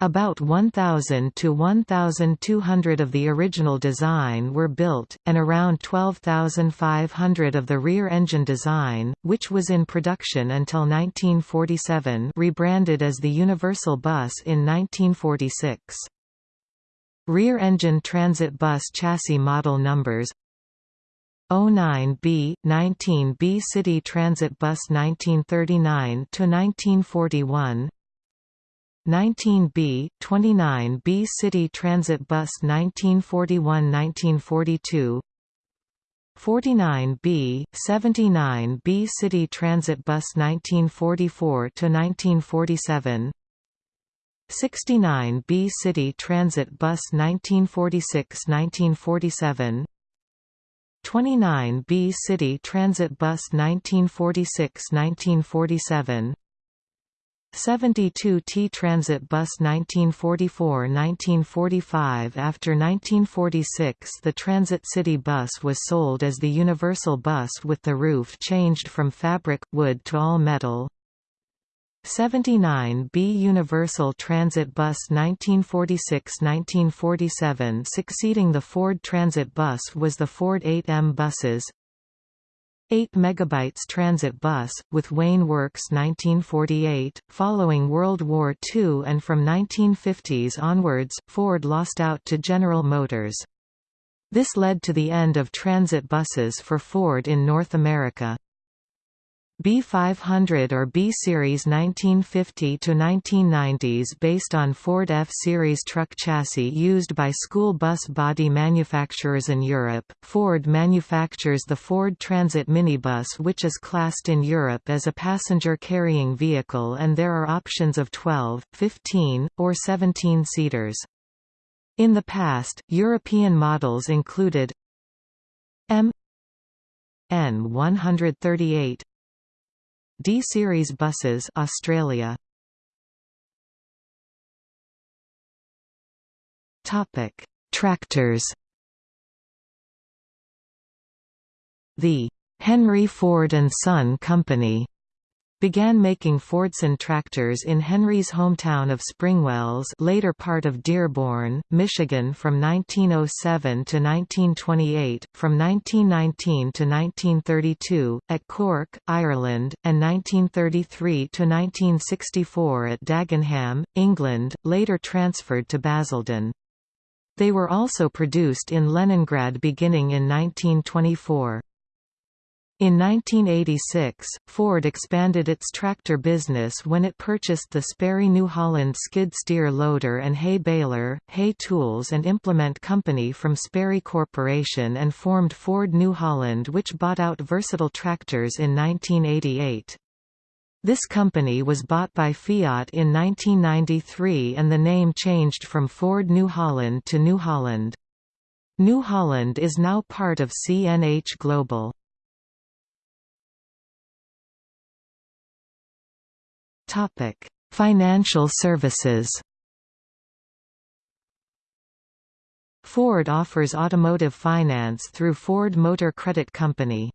About 1,000 to 1,200 of the original design were built, and around 12,500 of the rear-engine design, which was in production until 1947 rebranded as the Universal Bus in 1946. Rear-engine transit bus chassis model numbers 09B, 19B City Transit Bus 1939–1941 19B, 29B City Transit Bus 1941–1942 49B, 79B City Transit Bus 1944–1947 69B City Transit Bus 1946–1947 29B City Transit Bus 1946–1947 72 T Transit Bus 1944–1945 After 1946 the Transit City Bus was sold as the Universal Bus with the roof changed from fabric, wood to all metal. 79 B Universal Transit Bus 1946–1947 Succeeding the Ford Transit Bus was the Ford 8M buses 8 megabytes transit bus, with Wayne Works 1948. Following World War II and from 1950s onwards, Ford lost out to General Motors. This led to the end of transit buses for Ford in North America. B500 or B-Series 1950–1990s based on Ford F-Series truck chassis used by school bus body manufacturers in Europe. Ford manufactures the Ford Transit minibus which is classed in Europe as a passenger-carrying vehicle and there are options of 12, 15, or 17 seaters. In the past, European models included M N138 D series buses Australia. Topic. Tractors. The Henry Ford and Son Company began making Fordson tractors in Henry's hometown of Springwells later part of Dearborn, Michigan from 1907 to 1928, from 1919 to 1932, at Cork, Ireland, and 1933 to 1964 at Dagenham, England, later transferred to Basildon. They were also produced in Leningrad beginning in 1924. In 1986, Ford expanded its tractor business when it purchased the Sperry New Holland skid steer loader and hay baler, hay tools and implement company from Sperry Corporation and formed Ford New Holland which bought out Versatile Tractors in 1988. This company was bought by Fiat in 1993 and the name changed from Ford New Holland to New Holland. New Holland is now part of CNH Global. Topic: Financial services. Ford offers automotive finance through Ford Motor Credit Company.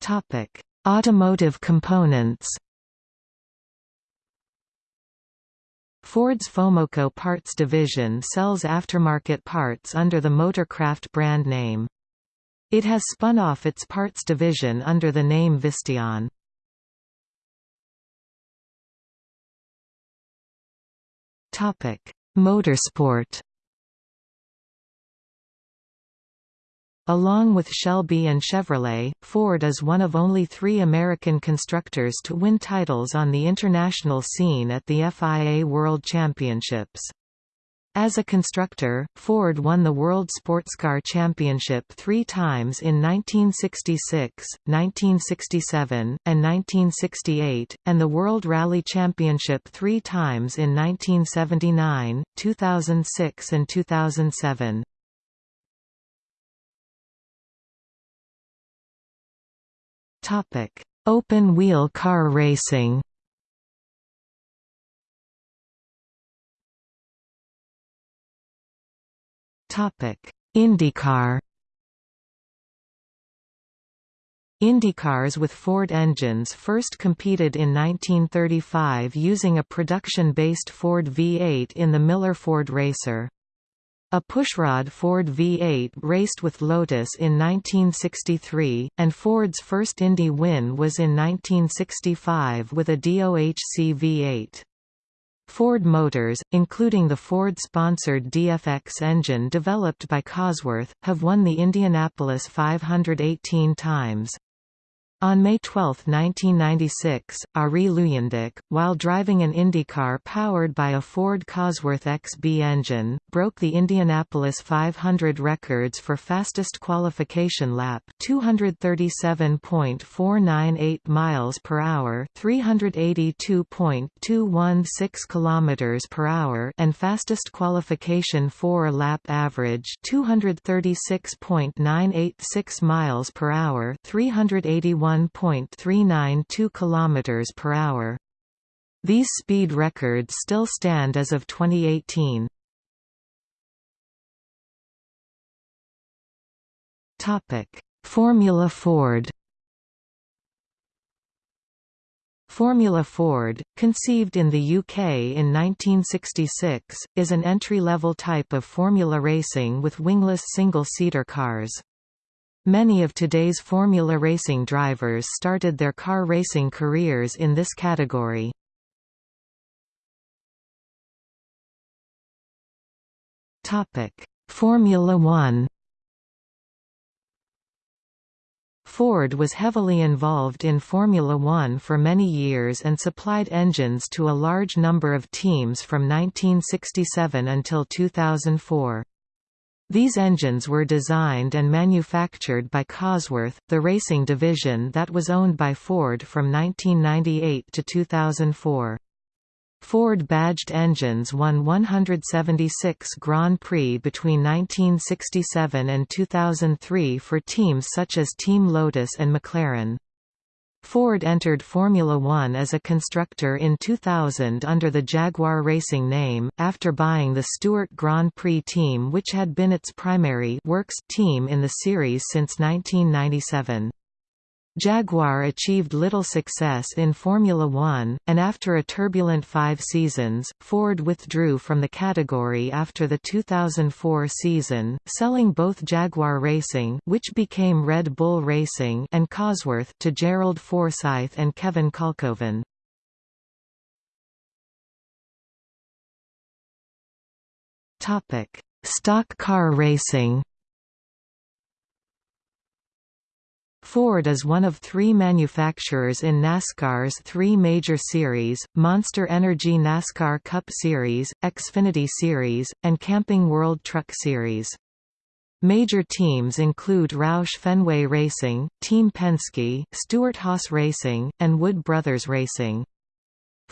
Topic: Automotive components. Ford's Fomoco Parts division sells aftermarket parts under the Motorcraft brand name. It has spun off its parts division under the name Visteon. Motorsport Along with Shelby and Chevrolet, Ford is one of only three American constructors to win titles on the international scene at the FIA World Championships. As a constructor, Ford won the World Sportscar Championship three times in 1966, 1967, and 1968, and the World Rally Championship three times in 1979, 2006 and 2007. Topic: Open-wheel car racing. IndyCar. IndyCars with Ford engines first competed in 1935 using a production-based Ford V8 in the Miller Ford Racer. A pushrod Ford V8 raced with Lotus in 1963, and Ford's first Indy win was in 1965 with a DOHC V8. Ford Motors, including the Ford-sponsored DFX engine developed by Cosworth, have won the Indianapolis 518 times. On May 12, 1996, Arie Luyendyk, while driving an IndyCar powered by a Ford Cosworth XB engine, broke the Indianapolis 500 records for fastest qualification lap 237.498 miles per hour 382.216 kilometers per hour and fastest qualification 4 lap average 236.986 miles per hour 381 1.392 km per hour. These speed records still stand as of 2018. Topic: Formula Ford. Formula Ford, conceived in the UK in 1966, is an entry-level type of formula racing with wingless single-seater cars. Many of today's Formula racing drivers started their car racing careers in this category. Formula One Ford was heavily involved in Formula One for many years and supplied engines to a large number of teams from 1967 until 2004. These engines were designed and manufactured by Cosworth, the racing division that was owned by Ford from 1998 to 2004. Ford-badged engines won 176 Grand Prix between 1967 and 2003 for teams such as Team Lotus and McLaren. Ford entered Formula One as a constructor in 2000 under the Jaguar Racing name, after buying the Stewart Grand Prix team which had been its primary works team in the series since 1997. Jaguar achieved little success in Formula One, and after a turbulent five seasons, Ford withdrew from the category after the 2004 season, selling both Jaguar Racing which became Red Bull Racing and Cosworth to Gerald Forsythe and Kevin Kalkhoven. Stock car racing Ford is one of three manufacturers in NASCAR's three major series, Monster Energy NASCAR Cup Series, Xfinity Series, and Camping World Truck Series. Major teams include Roush Fenway Racing, Team Penske, Stewart-Haas Racing, and Wood Brothers Racing.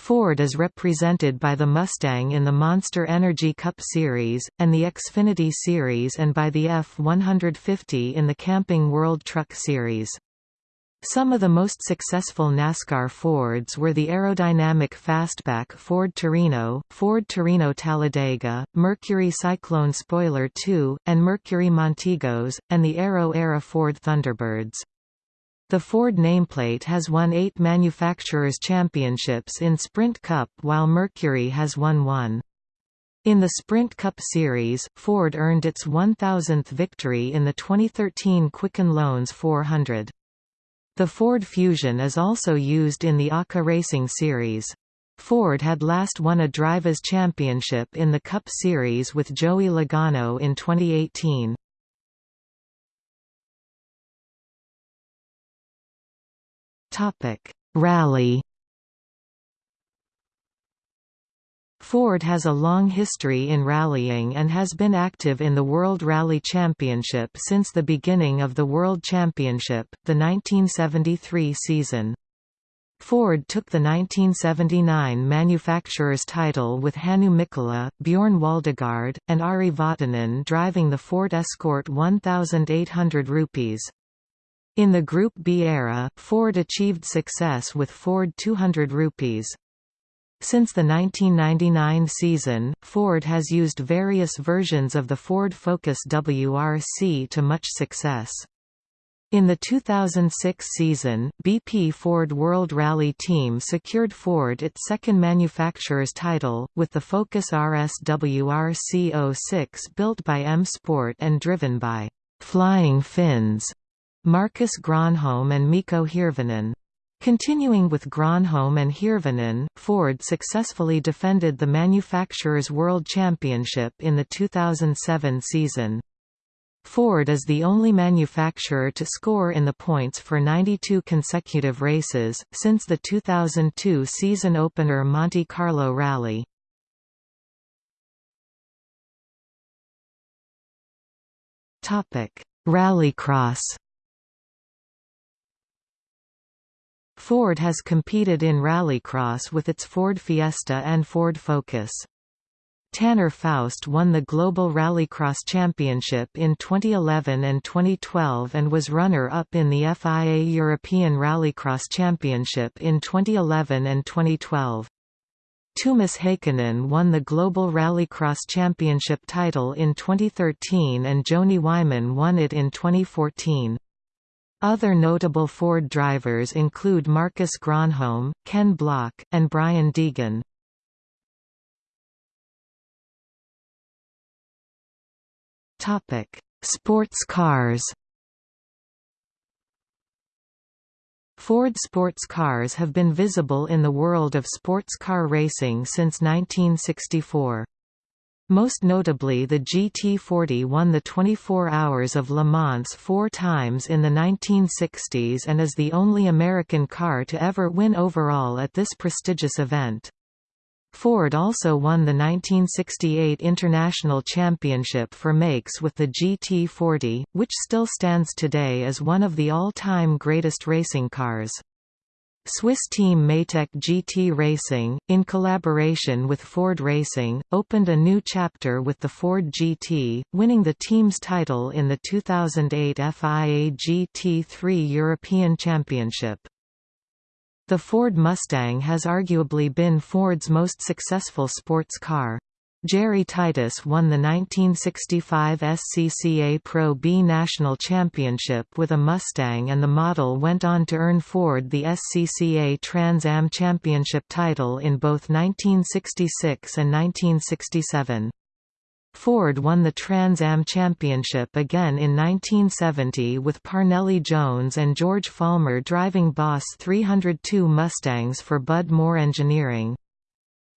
Ford is represented by the Mustang in the Monster Energy Cup Series, and the Xfinity Series and by the F-150 in the Camping World Truck Series. Some of the most successful NASCAR Fords were the aerodynamic fastback Ford Torino, Ford Torino Talladega, Mercury Cyclone Spoiler II, and Mercury Montegos, and the Aero-era Ford Thunderbirds. The Ford nameplate has won eight manufacturers' championships in Sprint Cup while Mercury has won one. In the Sprint Cup Series, Ford earned its 1,000th victory in the 2013 Quicken Loans 400. The Ford Fusion is also used in the ARCA Racing Series. Ford had last won a Drivers' Championship in the Cup Series with Joey Logano in 2018. Rally. Ford has a long history in rallying and has been active in the World Rally Championship since the beginning of the World Championship, the 1973 season. Ford took the 1979 manufacturer's title with Hannu Mikkola, Bjorn Waldegard, and Ari Vatanen driving the Ford Escort 1800 rupees. In the Group B era, Ford achieved success with Ford 200 rupees. Since the 1999 season, Ford has used various versions of the Ford Focus WRC to much success. In the 2006 season, BP Ford World Rally Team secured Ford its second manufacturer's title, with the Focus RS WRC 06 built by M Sport and driven by «Flying Finns» Marcus Gronholm and Mikko Hirvonen. Continuing with Gronholm and Hirvonen, Ford successfully defended the Manufacturers' World Championship in the 2007 season. Ford is the only manufacturer to score in the points for 92 consecutive races, since the 2002 season opener Monte Carlo Rally. Rallycross Ford has competed in rallycross with its Ford Fiesta and Ford Focus. Tanner Faust won the Global Rallycross Championship in 2011 and 2012 and was runner-up in the FIA European Rallycross Championship in 2011 and 2012. Toomas Heikkinen won the Global Rallycross Championship title in 2013 and Joni Wiman won it in 2014. Other notable Ford drivers include Marcus Gronholm, Ken Block, and Brian Deegan. Sports cars Ford sports cars have been visible in the world of sports car racing since 1964. Most notably the GT40 won the 24 Hours of Le Mans four times in the 1960s and is the only American car to ever win overall at this prestigious event. Ford also won the 1968 International Championship for makes with the GT40, which still stands today as one of the all-time greatest racing cars. Swiss team Matech GT Racing, in collaboration with Ford Racing, opened a new chapter with the Ford GT, winning the team's title in the 2008 FIA GT3 European Championship. The Ford Mustang has arguably been Ford's most successful sports car. Jerry Titus won the 1965 SCCA Pro B National Championship with a Mustang and the model went on to earn Ford the SCCA Trans Am Championship title in both 1966 and 1967. Ford won the Trans Am Championship again in 1970 with Parnelli Jones and George Follmer driving Boss 302 Mustangs for Bud Moore Engineering.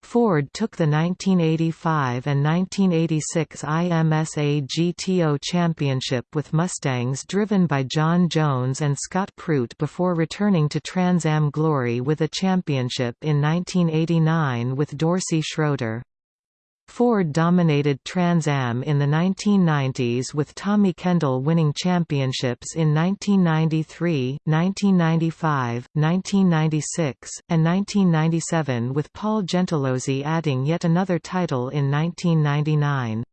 Ford took the 1985 and 1986 IMSA GTO Championship with Mustangs driven by John Jones and Scott Pruett before returning to Trans Am glory with a championship in 1989 with Dorsey Schroeder. Ford dominated Trans Am in the 1990s with Tommy Kendall winning championships in 1993, 1995, 1996, and 1997 with Paul Gentilozzi adding yet another title in 1999.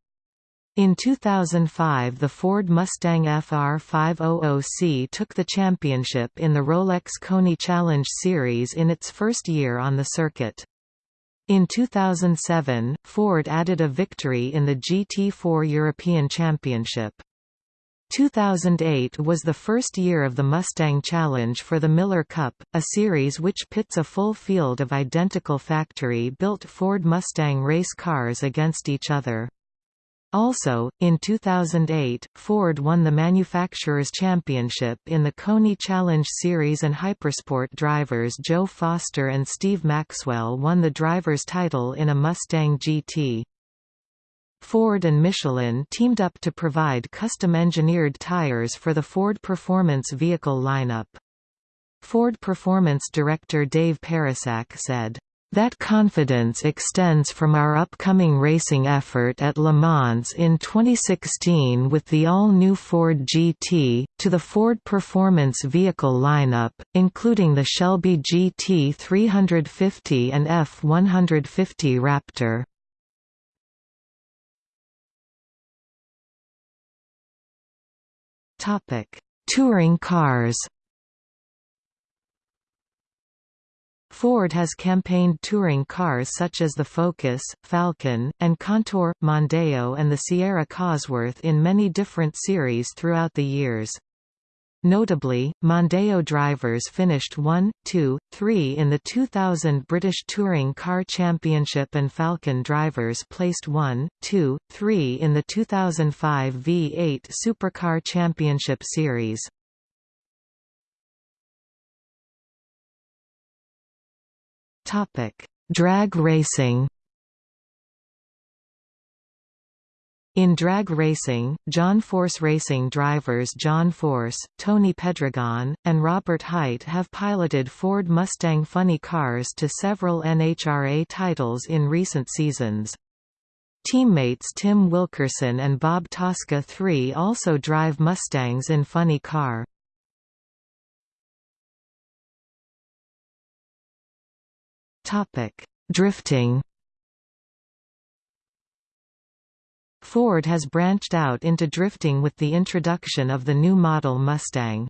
In 2005 the Ford Mustang FR500C took the championship in the Rolex Koni Challenge Series in its first year on the circuit. In 2007, Ford added a victory in the GT4 European Championship. 2008 was the first year of the Mustang Challenge for the Miller Cup, a series which pits a full field of identical factory-built Ford Mustang race cars against each other. Also, in 2008, Ford won the Manufacturers' Championship in the Koni Challenge Series and Hypersport drivers Joe Foster and Steve Maxwell won the driver's title in a Mustang GT. Ford and Michelin teamed up to provide custom-engineered tires for the Ford Performance vehicle lineup. Ford Performance director Dave Pericak said, that confidence extends from our upcoming racing effort at Le Mans in 2016 with the all-new Ford GT, to the Ford Performance vehicle lineup, including the Shelby GT 350 and F-150 Raptor. Touring cars. Ford has campaigned touring cars such as the Focus, Falcon, and Contour, Mondeo and the Sierra Cosworth in many different series throughout the years. Notably, Mondeo drivers finished 1, 2, 3 in the 2000 British Touring Car Championship and Falcon drivers placed 1, 2, 3 in the 2005 V8 Supercar Championship Series. Drag racing In drag racing, John Force Racing drivers John Force, Tony Pedregon, and Robert Hight have piloted Ford Mustang funny cars to several NHRA titles in recent seasons. Teammates Tim Wilkerson and Bob Tasca III also drive Mustangs in Funny Car. Drifting Ford has branched out into drifting with the introduction of the new model Mustang.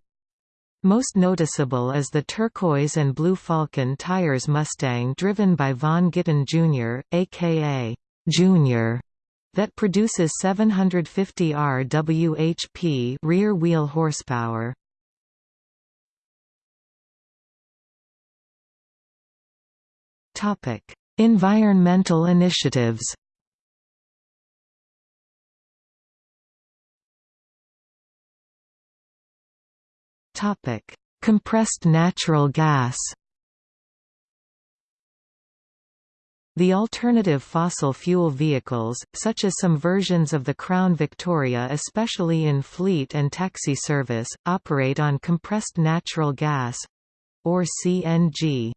Most noticeable is the turquoise and blue Falken tires Mustang driven by Vaughn Gittin Jr., aka Junior, that produces 750 rwhp rear wheel horsepower. Environmental initiatives. Topic: Compressed natural gas. The alternative fossil fuel vehicles, such as some versions of the Crown Victoria especially in fleet and taxi service, operate on compressed natural gas—or CNG.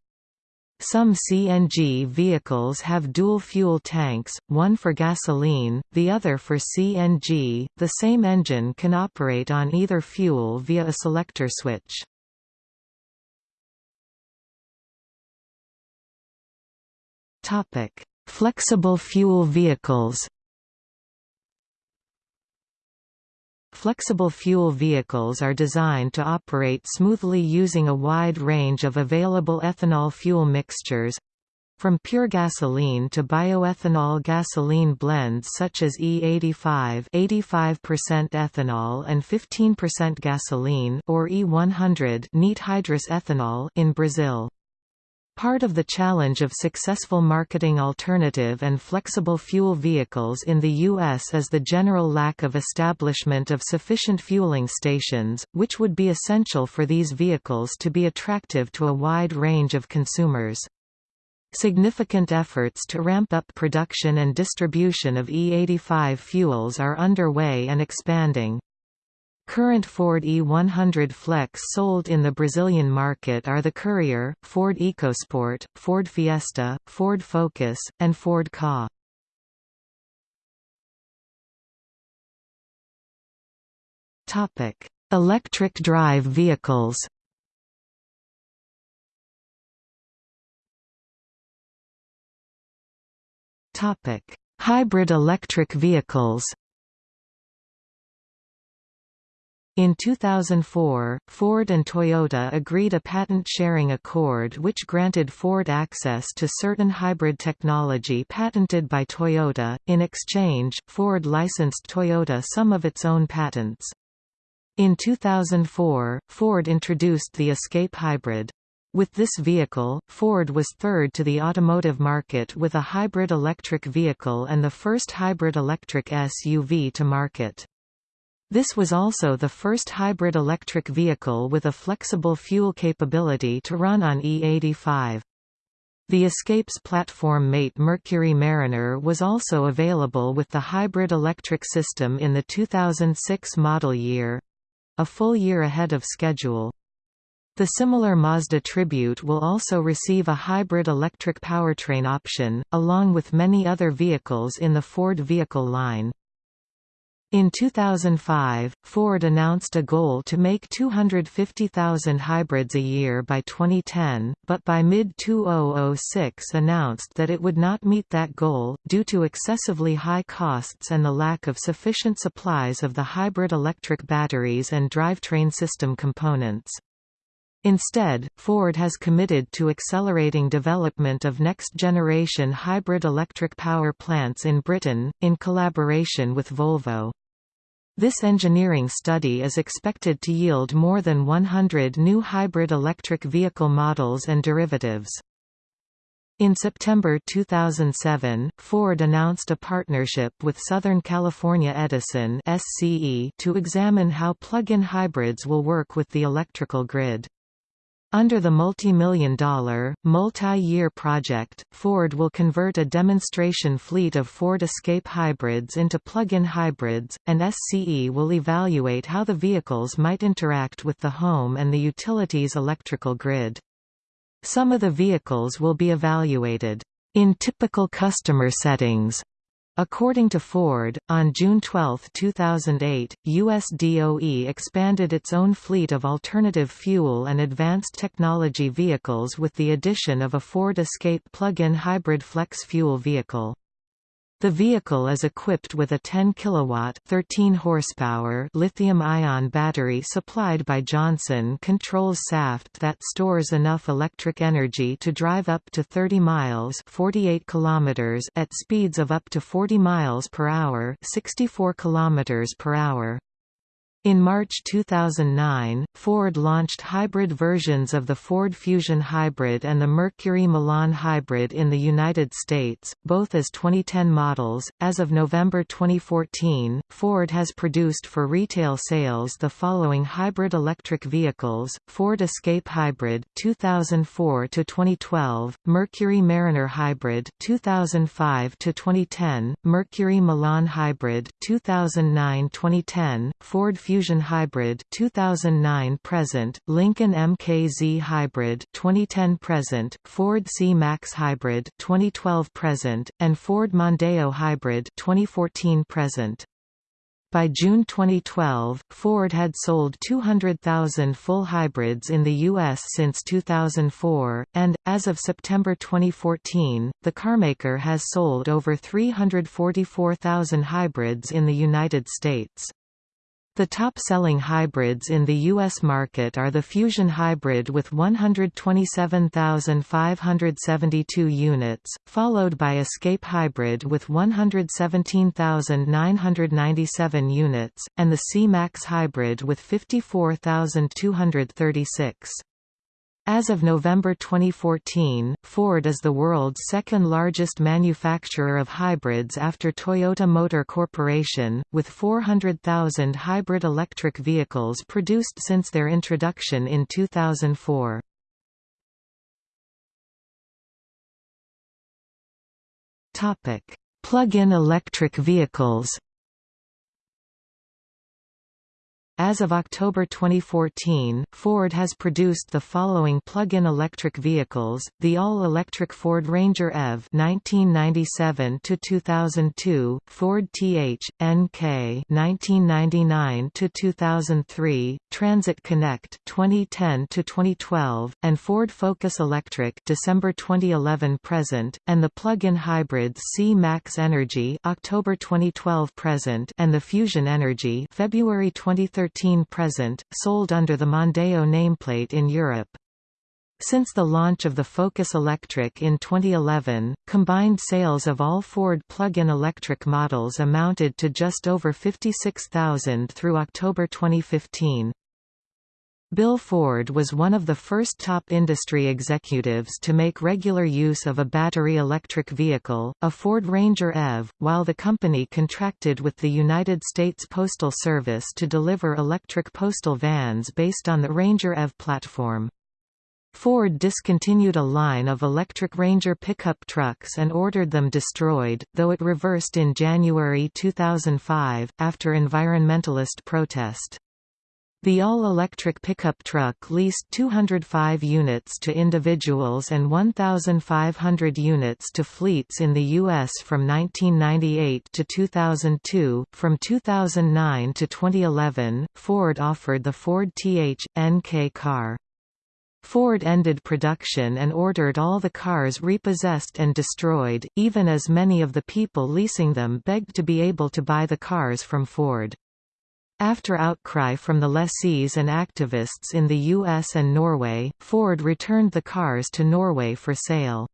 Some CNG vehicles have dual fuel tanks, one for gasoline, the other for CNG. The same engine can operate on either fuel via a selector switch. Topic: Flexible fuel vehicles. Flexible fuel vehicles are designed to operate smoothly using a wide range of available ethanol fuel mixtures from pure gasoline to bioethanol gasoline blends such as E85 85% ethanol and 15% gasoline or E100 neat hydrous ethanol in Brazil. Part of the challenge of successful marketing alternative and flexible fuel vehicles in the U.S. is the general lack of establishment of sufficient fueling stations, which would be essential for these vehicles to be attractive to a wide range of consumers. Significant efforts to ramp up production and distribution of E85 fuels are underway and expanding. Current Ford E100 Flex sold in the Brazilian market are the Courier, Ford EcoSport, Ford Fiesta, Ford Focus, and Ford Ka. Electric drive vehicles Hybrid electric vehicles In 2004, Ford and Toyota agreed a patent-sharing accord which granted Ford access to certain hybrid technology patented by Toyota. In exchange, Ford licensed Toyota some of its own patents. In 2004, Ford introduced the Escape Hybrid. With this vehicle, Ford was third to the automotive market with a hybrid electric vehicle and the first hybrid electric SUV to market. This was also the first hybrid electric vehicle with a flexible fuel capability to run on E85. The Escape's platform mate Mercury Mariner was also available with the hybrid electric system in the 2006 model year a full year ahead of schedule. The similar Mazda Tribute will also receive a hybrid electric powertrain option, along with many other vehicles in the Ford vehicle line. In 2005, Ford announced a goal to make 250,000 hybrids a year by 2010, but by mid-2006 announced that it would not meet that goal, due to excessively high costs and the lack of sufficient supplies of the hybrid electric batteries and drivetrain system components. Instead, Ford has committed to accelerating development of next-generation hybrid electric power plants in Britain, in collaboration with Volvo. This engineering study is expected to yield more than 100 new hybrid electric vehicle models and derivatives. In September 2007, Ford announced a partnership with Southern California Edison SCE to examine how plug-in hybrids will work with the electrical grid. Under the multi-million dollar, multi-year project, Ford will convert a demonstration fleet of Ford Escape hybrids into plug-in hybrids, and SCE will evaluate how the vehicles might interact with the home and the utilities electrical grid. Some of the vehicles will be evaluated in typical customer settings According to Ford, on June 12, 2008, US DOE expanded its own fleet of alternative fuel and advanced technology vehicles with the addition of a Ford Escape plug-in hybrid flex fuel vehicle. The vehicle is equipped with a 10 kilowatt 13 horsepower lithium-ion battery supplied by Johnson Controls Saft that stores enough electric energy to drive up to 30 miles 48 kilometers at speeds of up to 40 miles per hour 64 kilometers per hour. In March 2009, Ford launched hybrid versions of the Ford Fusion Hybrid and the Mercury Milan Hybrid in the United States, both as 2010 models. As of November 2014, Ford has produced for retail sales the following hybrid electric vehicles: Ford Escape Hybrid 2004 to 2012, Mercury Mariner Hybrid 2005 to 2010, Mercury Milan Hybrid 2009-2010, Ford Fusion Fusion Hybrid 2009 present, Lincoln MKZ Hybrid 2010 present, Ford C-Max Hybrid 2012 present, and Ford Mondeo Hybrid 2014 present. By June 2012, Ford had sold 200,000 full hybrids in the U.S. since 2004, and, as of September 2014, the carmaker has sold over 344,000 hybrids in the United States. The top-selling hybrids in the U.S. market are the Fusion Hybrid with 127,572 units, followed by Escape Hybrid with 117,997 units, and the C-Max Hybrid with 54,236. As of November 2014, Ford is the world's second largest manufacturer of hybrids after Toyota Motor Corporation, with 400,000 hybrid electric vehicles produced since their introduction in 2004. Plug-in electric vehicles As of October 2014, Ford has produced the following plug-in electric vehicles: the all-electric Ford Ranger EV (1997 to 2002), Ford TH NK (1999–2003), Transit Connect (2010 to 2012), and Ford Focus Electric (December 2011–present), and the plug-in hybrids C-Max Energy (October 2012–present) and the Fusion Energy (February 2013 present, sold under the Mondeo nameplate in Europe. Since the launch of the Focus Electric in 2011, combined sales of all Ford plug-in electric models amounted to just over 56,000 through October 2015. Bill Ford was one of the first top industry executives to make regular use of a battery electric vehicle, a Ford Ranger EV, while the company contracted with the United States Postal Service to deliver electric postal vans based on the Ranger EV platform. Ford discontinued a line of electric Ranger pickup trucks and ordered them destroyed, though it reversed in January 2005, after environmentalist protest. The all-electric pickup truck leased 205 units to individuals and 1,500 units to fleets in the U.S. from 1998 to 2002. From 2009 to 2011, Ford offered the Ford Th.NK car. Ford ended production and ordered all the cars repossessed and destroyed, even as many of the people leasing them begged to be able to buy the cars from Ford. After outcry from the lessees and activists in the US and Norway, Ford returned the cars to Norway for sale.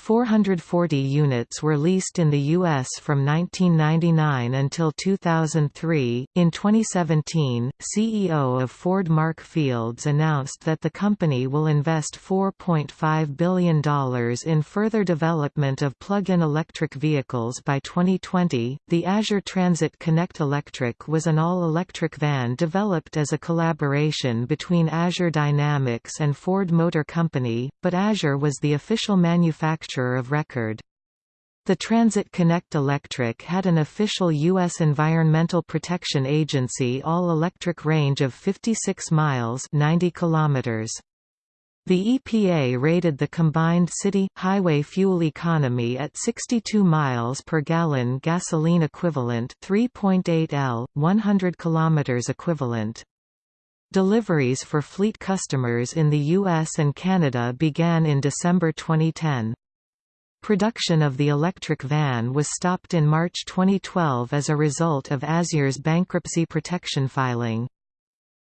440 units were leased in the U.S. from 1999 until 2003. In 2017, CEO of Ford Mark Fields announced that the company will invest $4.5 billion in further development of plug in electric vehicles by 2020. The Azure Transit Connect Electric was an all electric van developed as a collaboration between Azure Dynamics and Ford Motor Company, but Azure was the official manufacturer manufacturer of record. The Transit Connect Electric had an official U.S. Environmental Protection Agency all-electric range of 56 miles 90 kilometers. The EPA rated the combined city, highway fuel economy at 62 miles per gallon gasoline equivalent 3.8 L, 100 km equivalent. Deliveries for fleet customers in the US and Canada began in December 2010. Production of the electric van was stopped in March 2012 as a result of Azure's bankruptcy protection filing.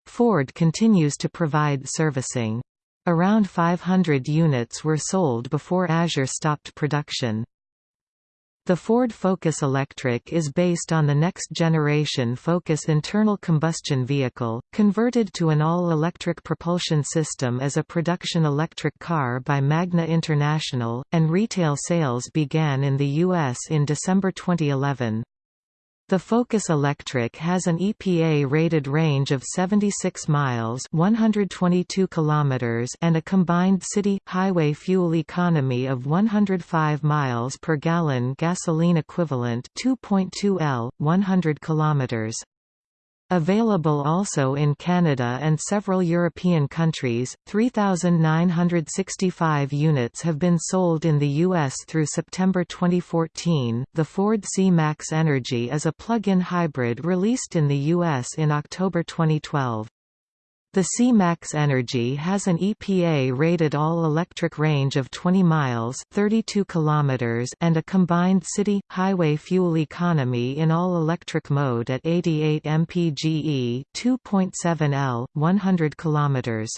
Ford continues to provide servicing. Around 500 units were sold before Azure stopped production. The Ford Focus Electric is based on the next-generation Focus internal combustion vehicle, converted to an all-electric propulsion system as a production electric car by Magna International, and retail sales began in the U.S. in December 2011. The Focus Electric has an EPA-rated range of 76 miles 122 kilometers and a combined city-highway fuel economy of 105 miles per gallon gasoline equivalent 2.2 L, 100 kilometers. Available also in Canada and several European countries, 3,965 units have been sold in the U.S. through September 2014. The Ford C-Max Energy is a plug-in hybrid released in the U.S. in October 2012. The C-Max Energy has an EPA-rated all-electric range of 20 miles 32 kilometers and a combined city-highway fuel economy in all-electric mode at 88 mpge 2.7 L, 100 kilometers.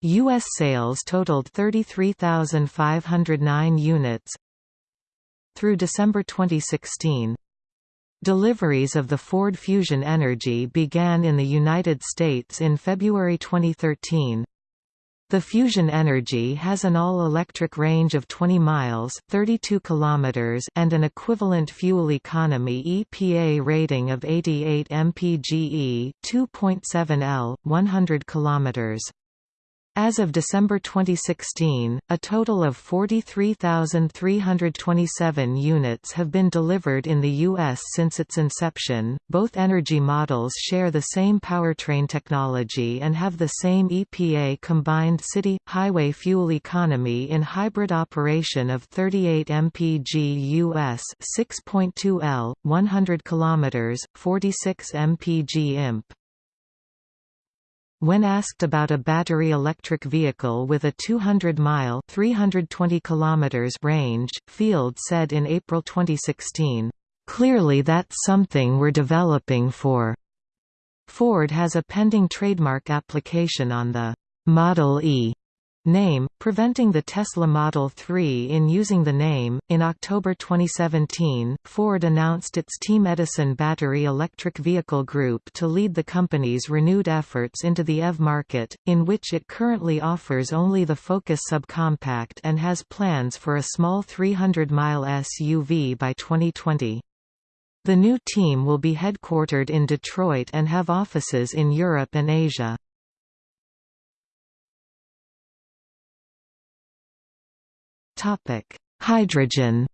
U.S. sales totaled 33,509 units. Through December 2016, Deliveries of the Ford Fusion Energy began in the United States in February 2013. The Fusion Energy has an all-electric range of 20 miles 32 kilometers and an equivalent fuel economy EPA rating of 88 mpge 2.7 L, 100 kilometers. As of December 2016, a total of 43,327 units have been delivered in the U.S. since its inception. Both energy models share the same powertrain technology and have the same EPA combined city highway fuel economy in hybrid operation of 38 mpg US 6.2 L, 100 km, 46 mpg imp. When asked about a battery electric vehicle with a 200-mile (320 kilometers) range, Field said in April 2016, "Clearly that's something we're developing for." Ford has a pending trademark application on the Model E name, preventing the Tesla Model 3 in using the name. In October 2017, Ford announced its Team Edison Battery Electric Vehicle Group to lead the company's renewed efforts into the EV market, in which it currently offers only the Focus subcompact and has plans for a small 300-mile SUV by 2020. The new team will be headquartered in Detroit and have offices in Europe and Asia. Hydrogen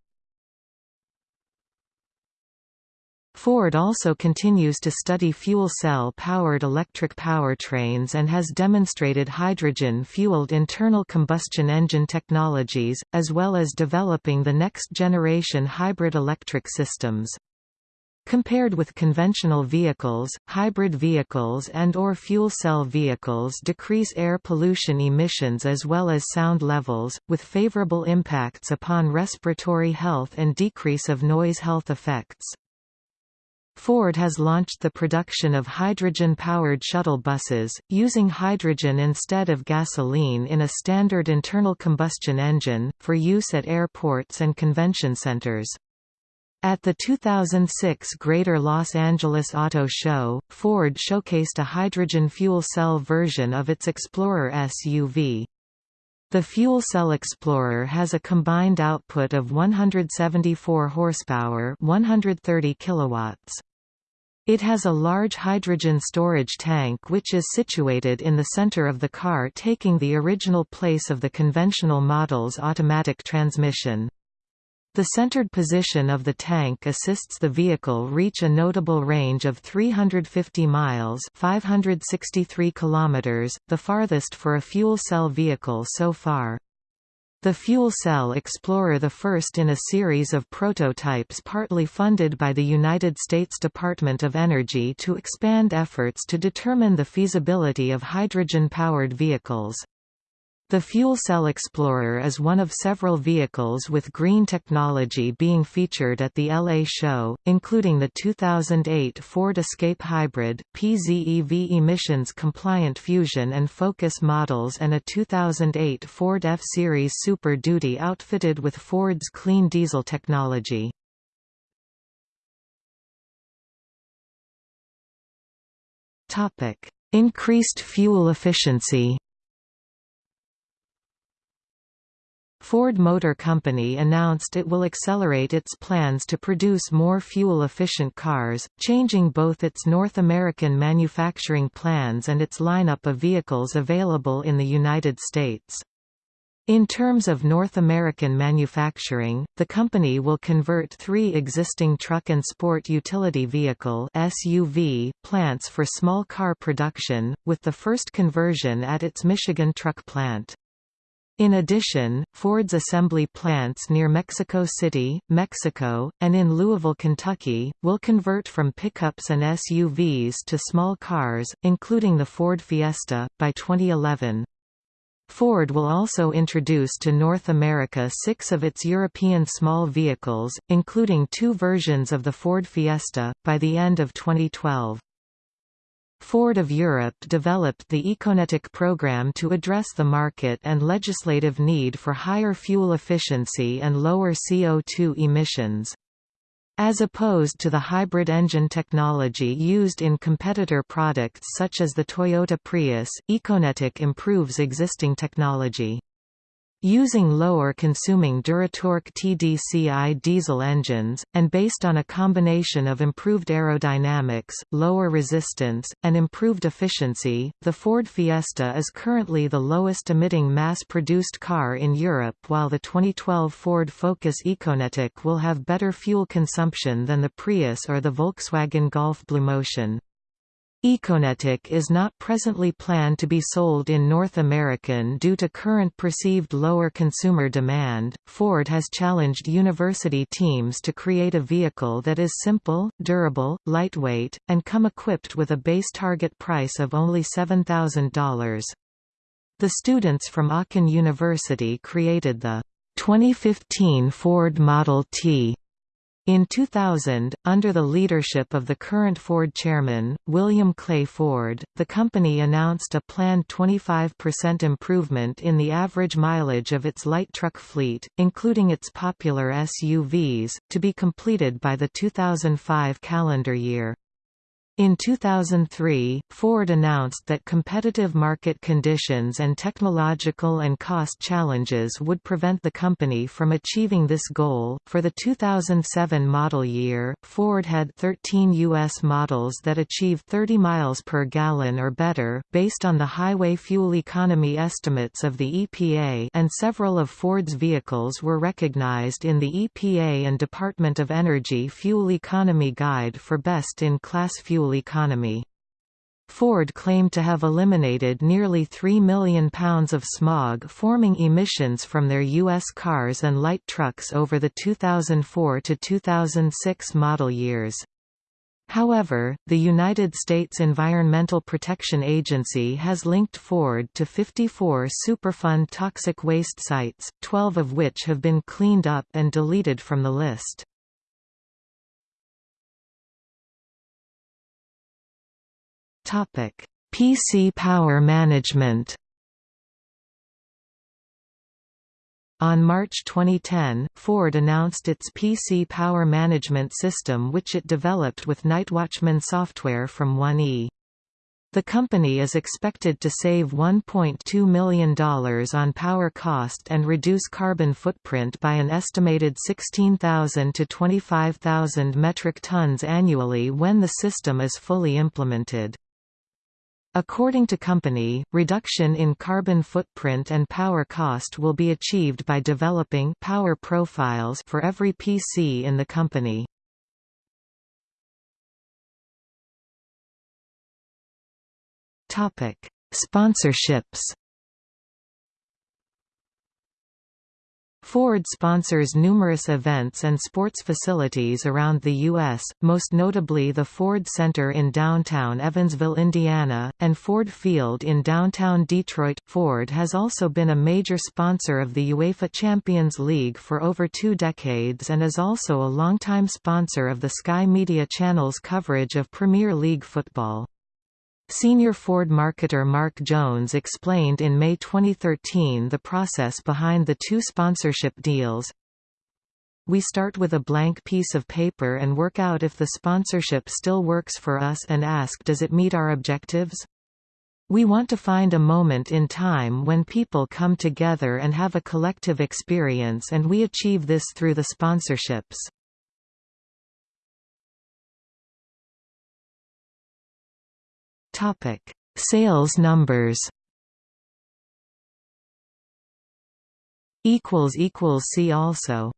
Ford also continues to study fuel cell-powered electric powertrains and has demonstrated hydrogen-fueled internal combustion engine technologies, as well as developing the next-generation hybrid electric systems. Compared with conventional vehicles, hybrid vehicles and or fuel cell vehicles decrease air pollution emissions as well as sound levels, with favorable impacts upon respiratory health and decrease of noise health effects. Ford has launched the production of hydrogen-powered shuttle buses, using hydrogen instead of gasoline in a standard internal combustion engine, for use at airports and convention centers. At the 2006 Greater Los Angeles Auto Show, Ford showcased a hydrogen fuel cell version of its Explorer SUV. The fuel cell Explorer has a combined output of 174 horsepower, 130 kilowatts. It has a large hydrogen storage tank which is situated in the center of the car taking the original place of the conventional model's automatic transmission. The centered position of the tank assists the vehicle reach a notable range of 350 miles 563 kilometers, the farthest for a fuel cell vehicle so far. The Fuel Cell Explorer the first in a series of prototypes partly funded by the United States Department of Energy to expand efforts to determine the feasibility of hydrogen-powered vehicles. The Fuel Cell Explorer is one of several vehicles with green technology being featured at the LA show, including the 2008 Ford Escape Hybrid, PZEV emissions-compliant Fusion and Focus models and a 2008 Ford F-Series Super Duty outfitted with Ford's clean diesel technology. Increased fuel efficiency Ford Motor Company announced it will accelerate its plans to produce more fuel-efficient cars, changing both its North American manufacturing plans and its lineup of vehicles available in the United States. In terms of North American manufacturing, the company will convert three existing truck and sport utility vehicle SUV plants for small car production, with the first conversion at its Michigan truck plant. In addition, Ford's assembly plants near Mexico City, Mexico, and in Louisville, Kentucky, will convert from pickups and SUVs to small cars, including the Ford Fiesta, by 2011. Ford will also introduce to North America six of its European small vehicles, including two versions of the Ford Fiesta, by the end of 2012. Ford of Europe developed the Econetic program to address the market and legislative need for higher fuel efficiency and lower CO2 emissions. As opposed to the hybrid engine technology used in competitor products such as the Toyota Prius, Econetic improves existing technology. Using lower consuming Duratorq TDCI diesel engines, and based on a combination of improved aerodynamics, lower resistance, and improved efficiency, the Ford Fiesta is currently the lowest emitting mass-produced car in Europe while the 2012 Ford Focus Econetic will have better fuel consumption than the Prius or the Volkswagen Golf BlueMotion. Econetic is not presently planned to be sold in North American due to current perceived lower consumer demand. Ford has challenged university teams to create a vehicle that is simple, durable, lightweight, and come equipped with a base target price of only $7,000. The students from Aachen University created the 2015 Ford Model T In 2000, under the leadership of the current Ford chairman, William Clay Ford, the company announced a planned 25% improvement in the average mileage of its light truck fleet, including its popular SUVs, to be completed by the 2005 calendar year. In 2003, Ford announced that competitive market conditions and technological and cost challenges would prevent the company from achieving this goal. For the 2007 model year, Ford had 13 U.S. models that achieved 30 miles per gallon or better, based on the highway fuel economy estimates of the EPA, and several of Ford's vehicles were recognized in the EPA and Department of Energy Fuel Economy Guide for Best in Class Fuel fuel economy. Ford claimed to have eliminated nearly 3 million pounds of smog-forming emissions from their U.S. cars and light trucks over the 2004 to 2006 model years. However, the United States Environmental Protection Agency has linked Ford to 54 Superfund toxic waste sites, 12 of which have been cleaned up and deleted from the list. PC power management. On March 2010, Ford announced its PC power management system which it developed with Nightwatchman software from 1E. The company is expected to save $1.2 million on power cost and reduce carbon footprint by an estimated 16,000 to 25,000 metric tons annually when the system is fully implemented. According to company, reduction in carbon footprint and power cost will be achieved by developing power profiles for every PC in the company. Topic: Sponsorships Ford sponsors numerous events and sports facilities around the U.S., most notably the Ford Center in downtown Evansville, Indiana, and Ford Field in downtown Detroit. Ford has also been a major sponsor of the UEFA Champions League for over two decades and is also a longtime sponsor of the Sky Media Channel's coverage of Premier League football. Senior Ford marketer Mark Jones explained in May 2013 the process behind the two sponsorship deals. We start with a blank piece of paper and work out if the sponsorship still works for us and ask does it meet our objectives? We want to find a moment in time when people come together and have a collective experience and we achieve this through the sponsorships. Topic: Sales numbers. Equals equals see also.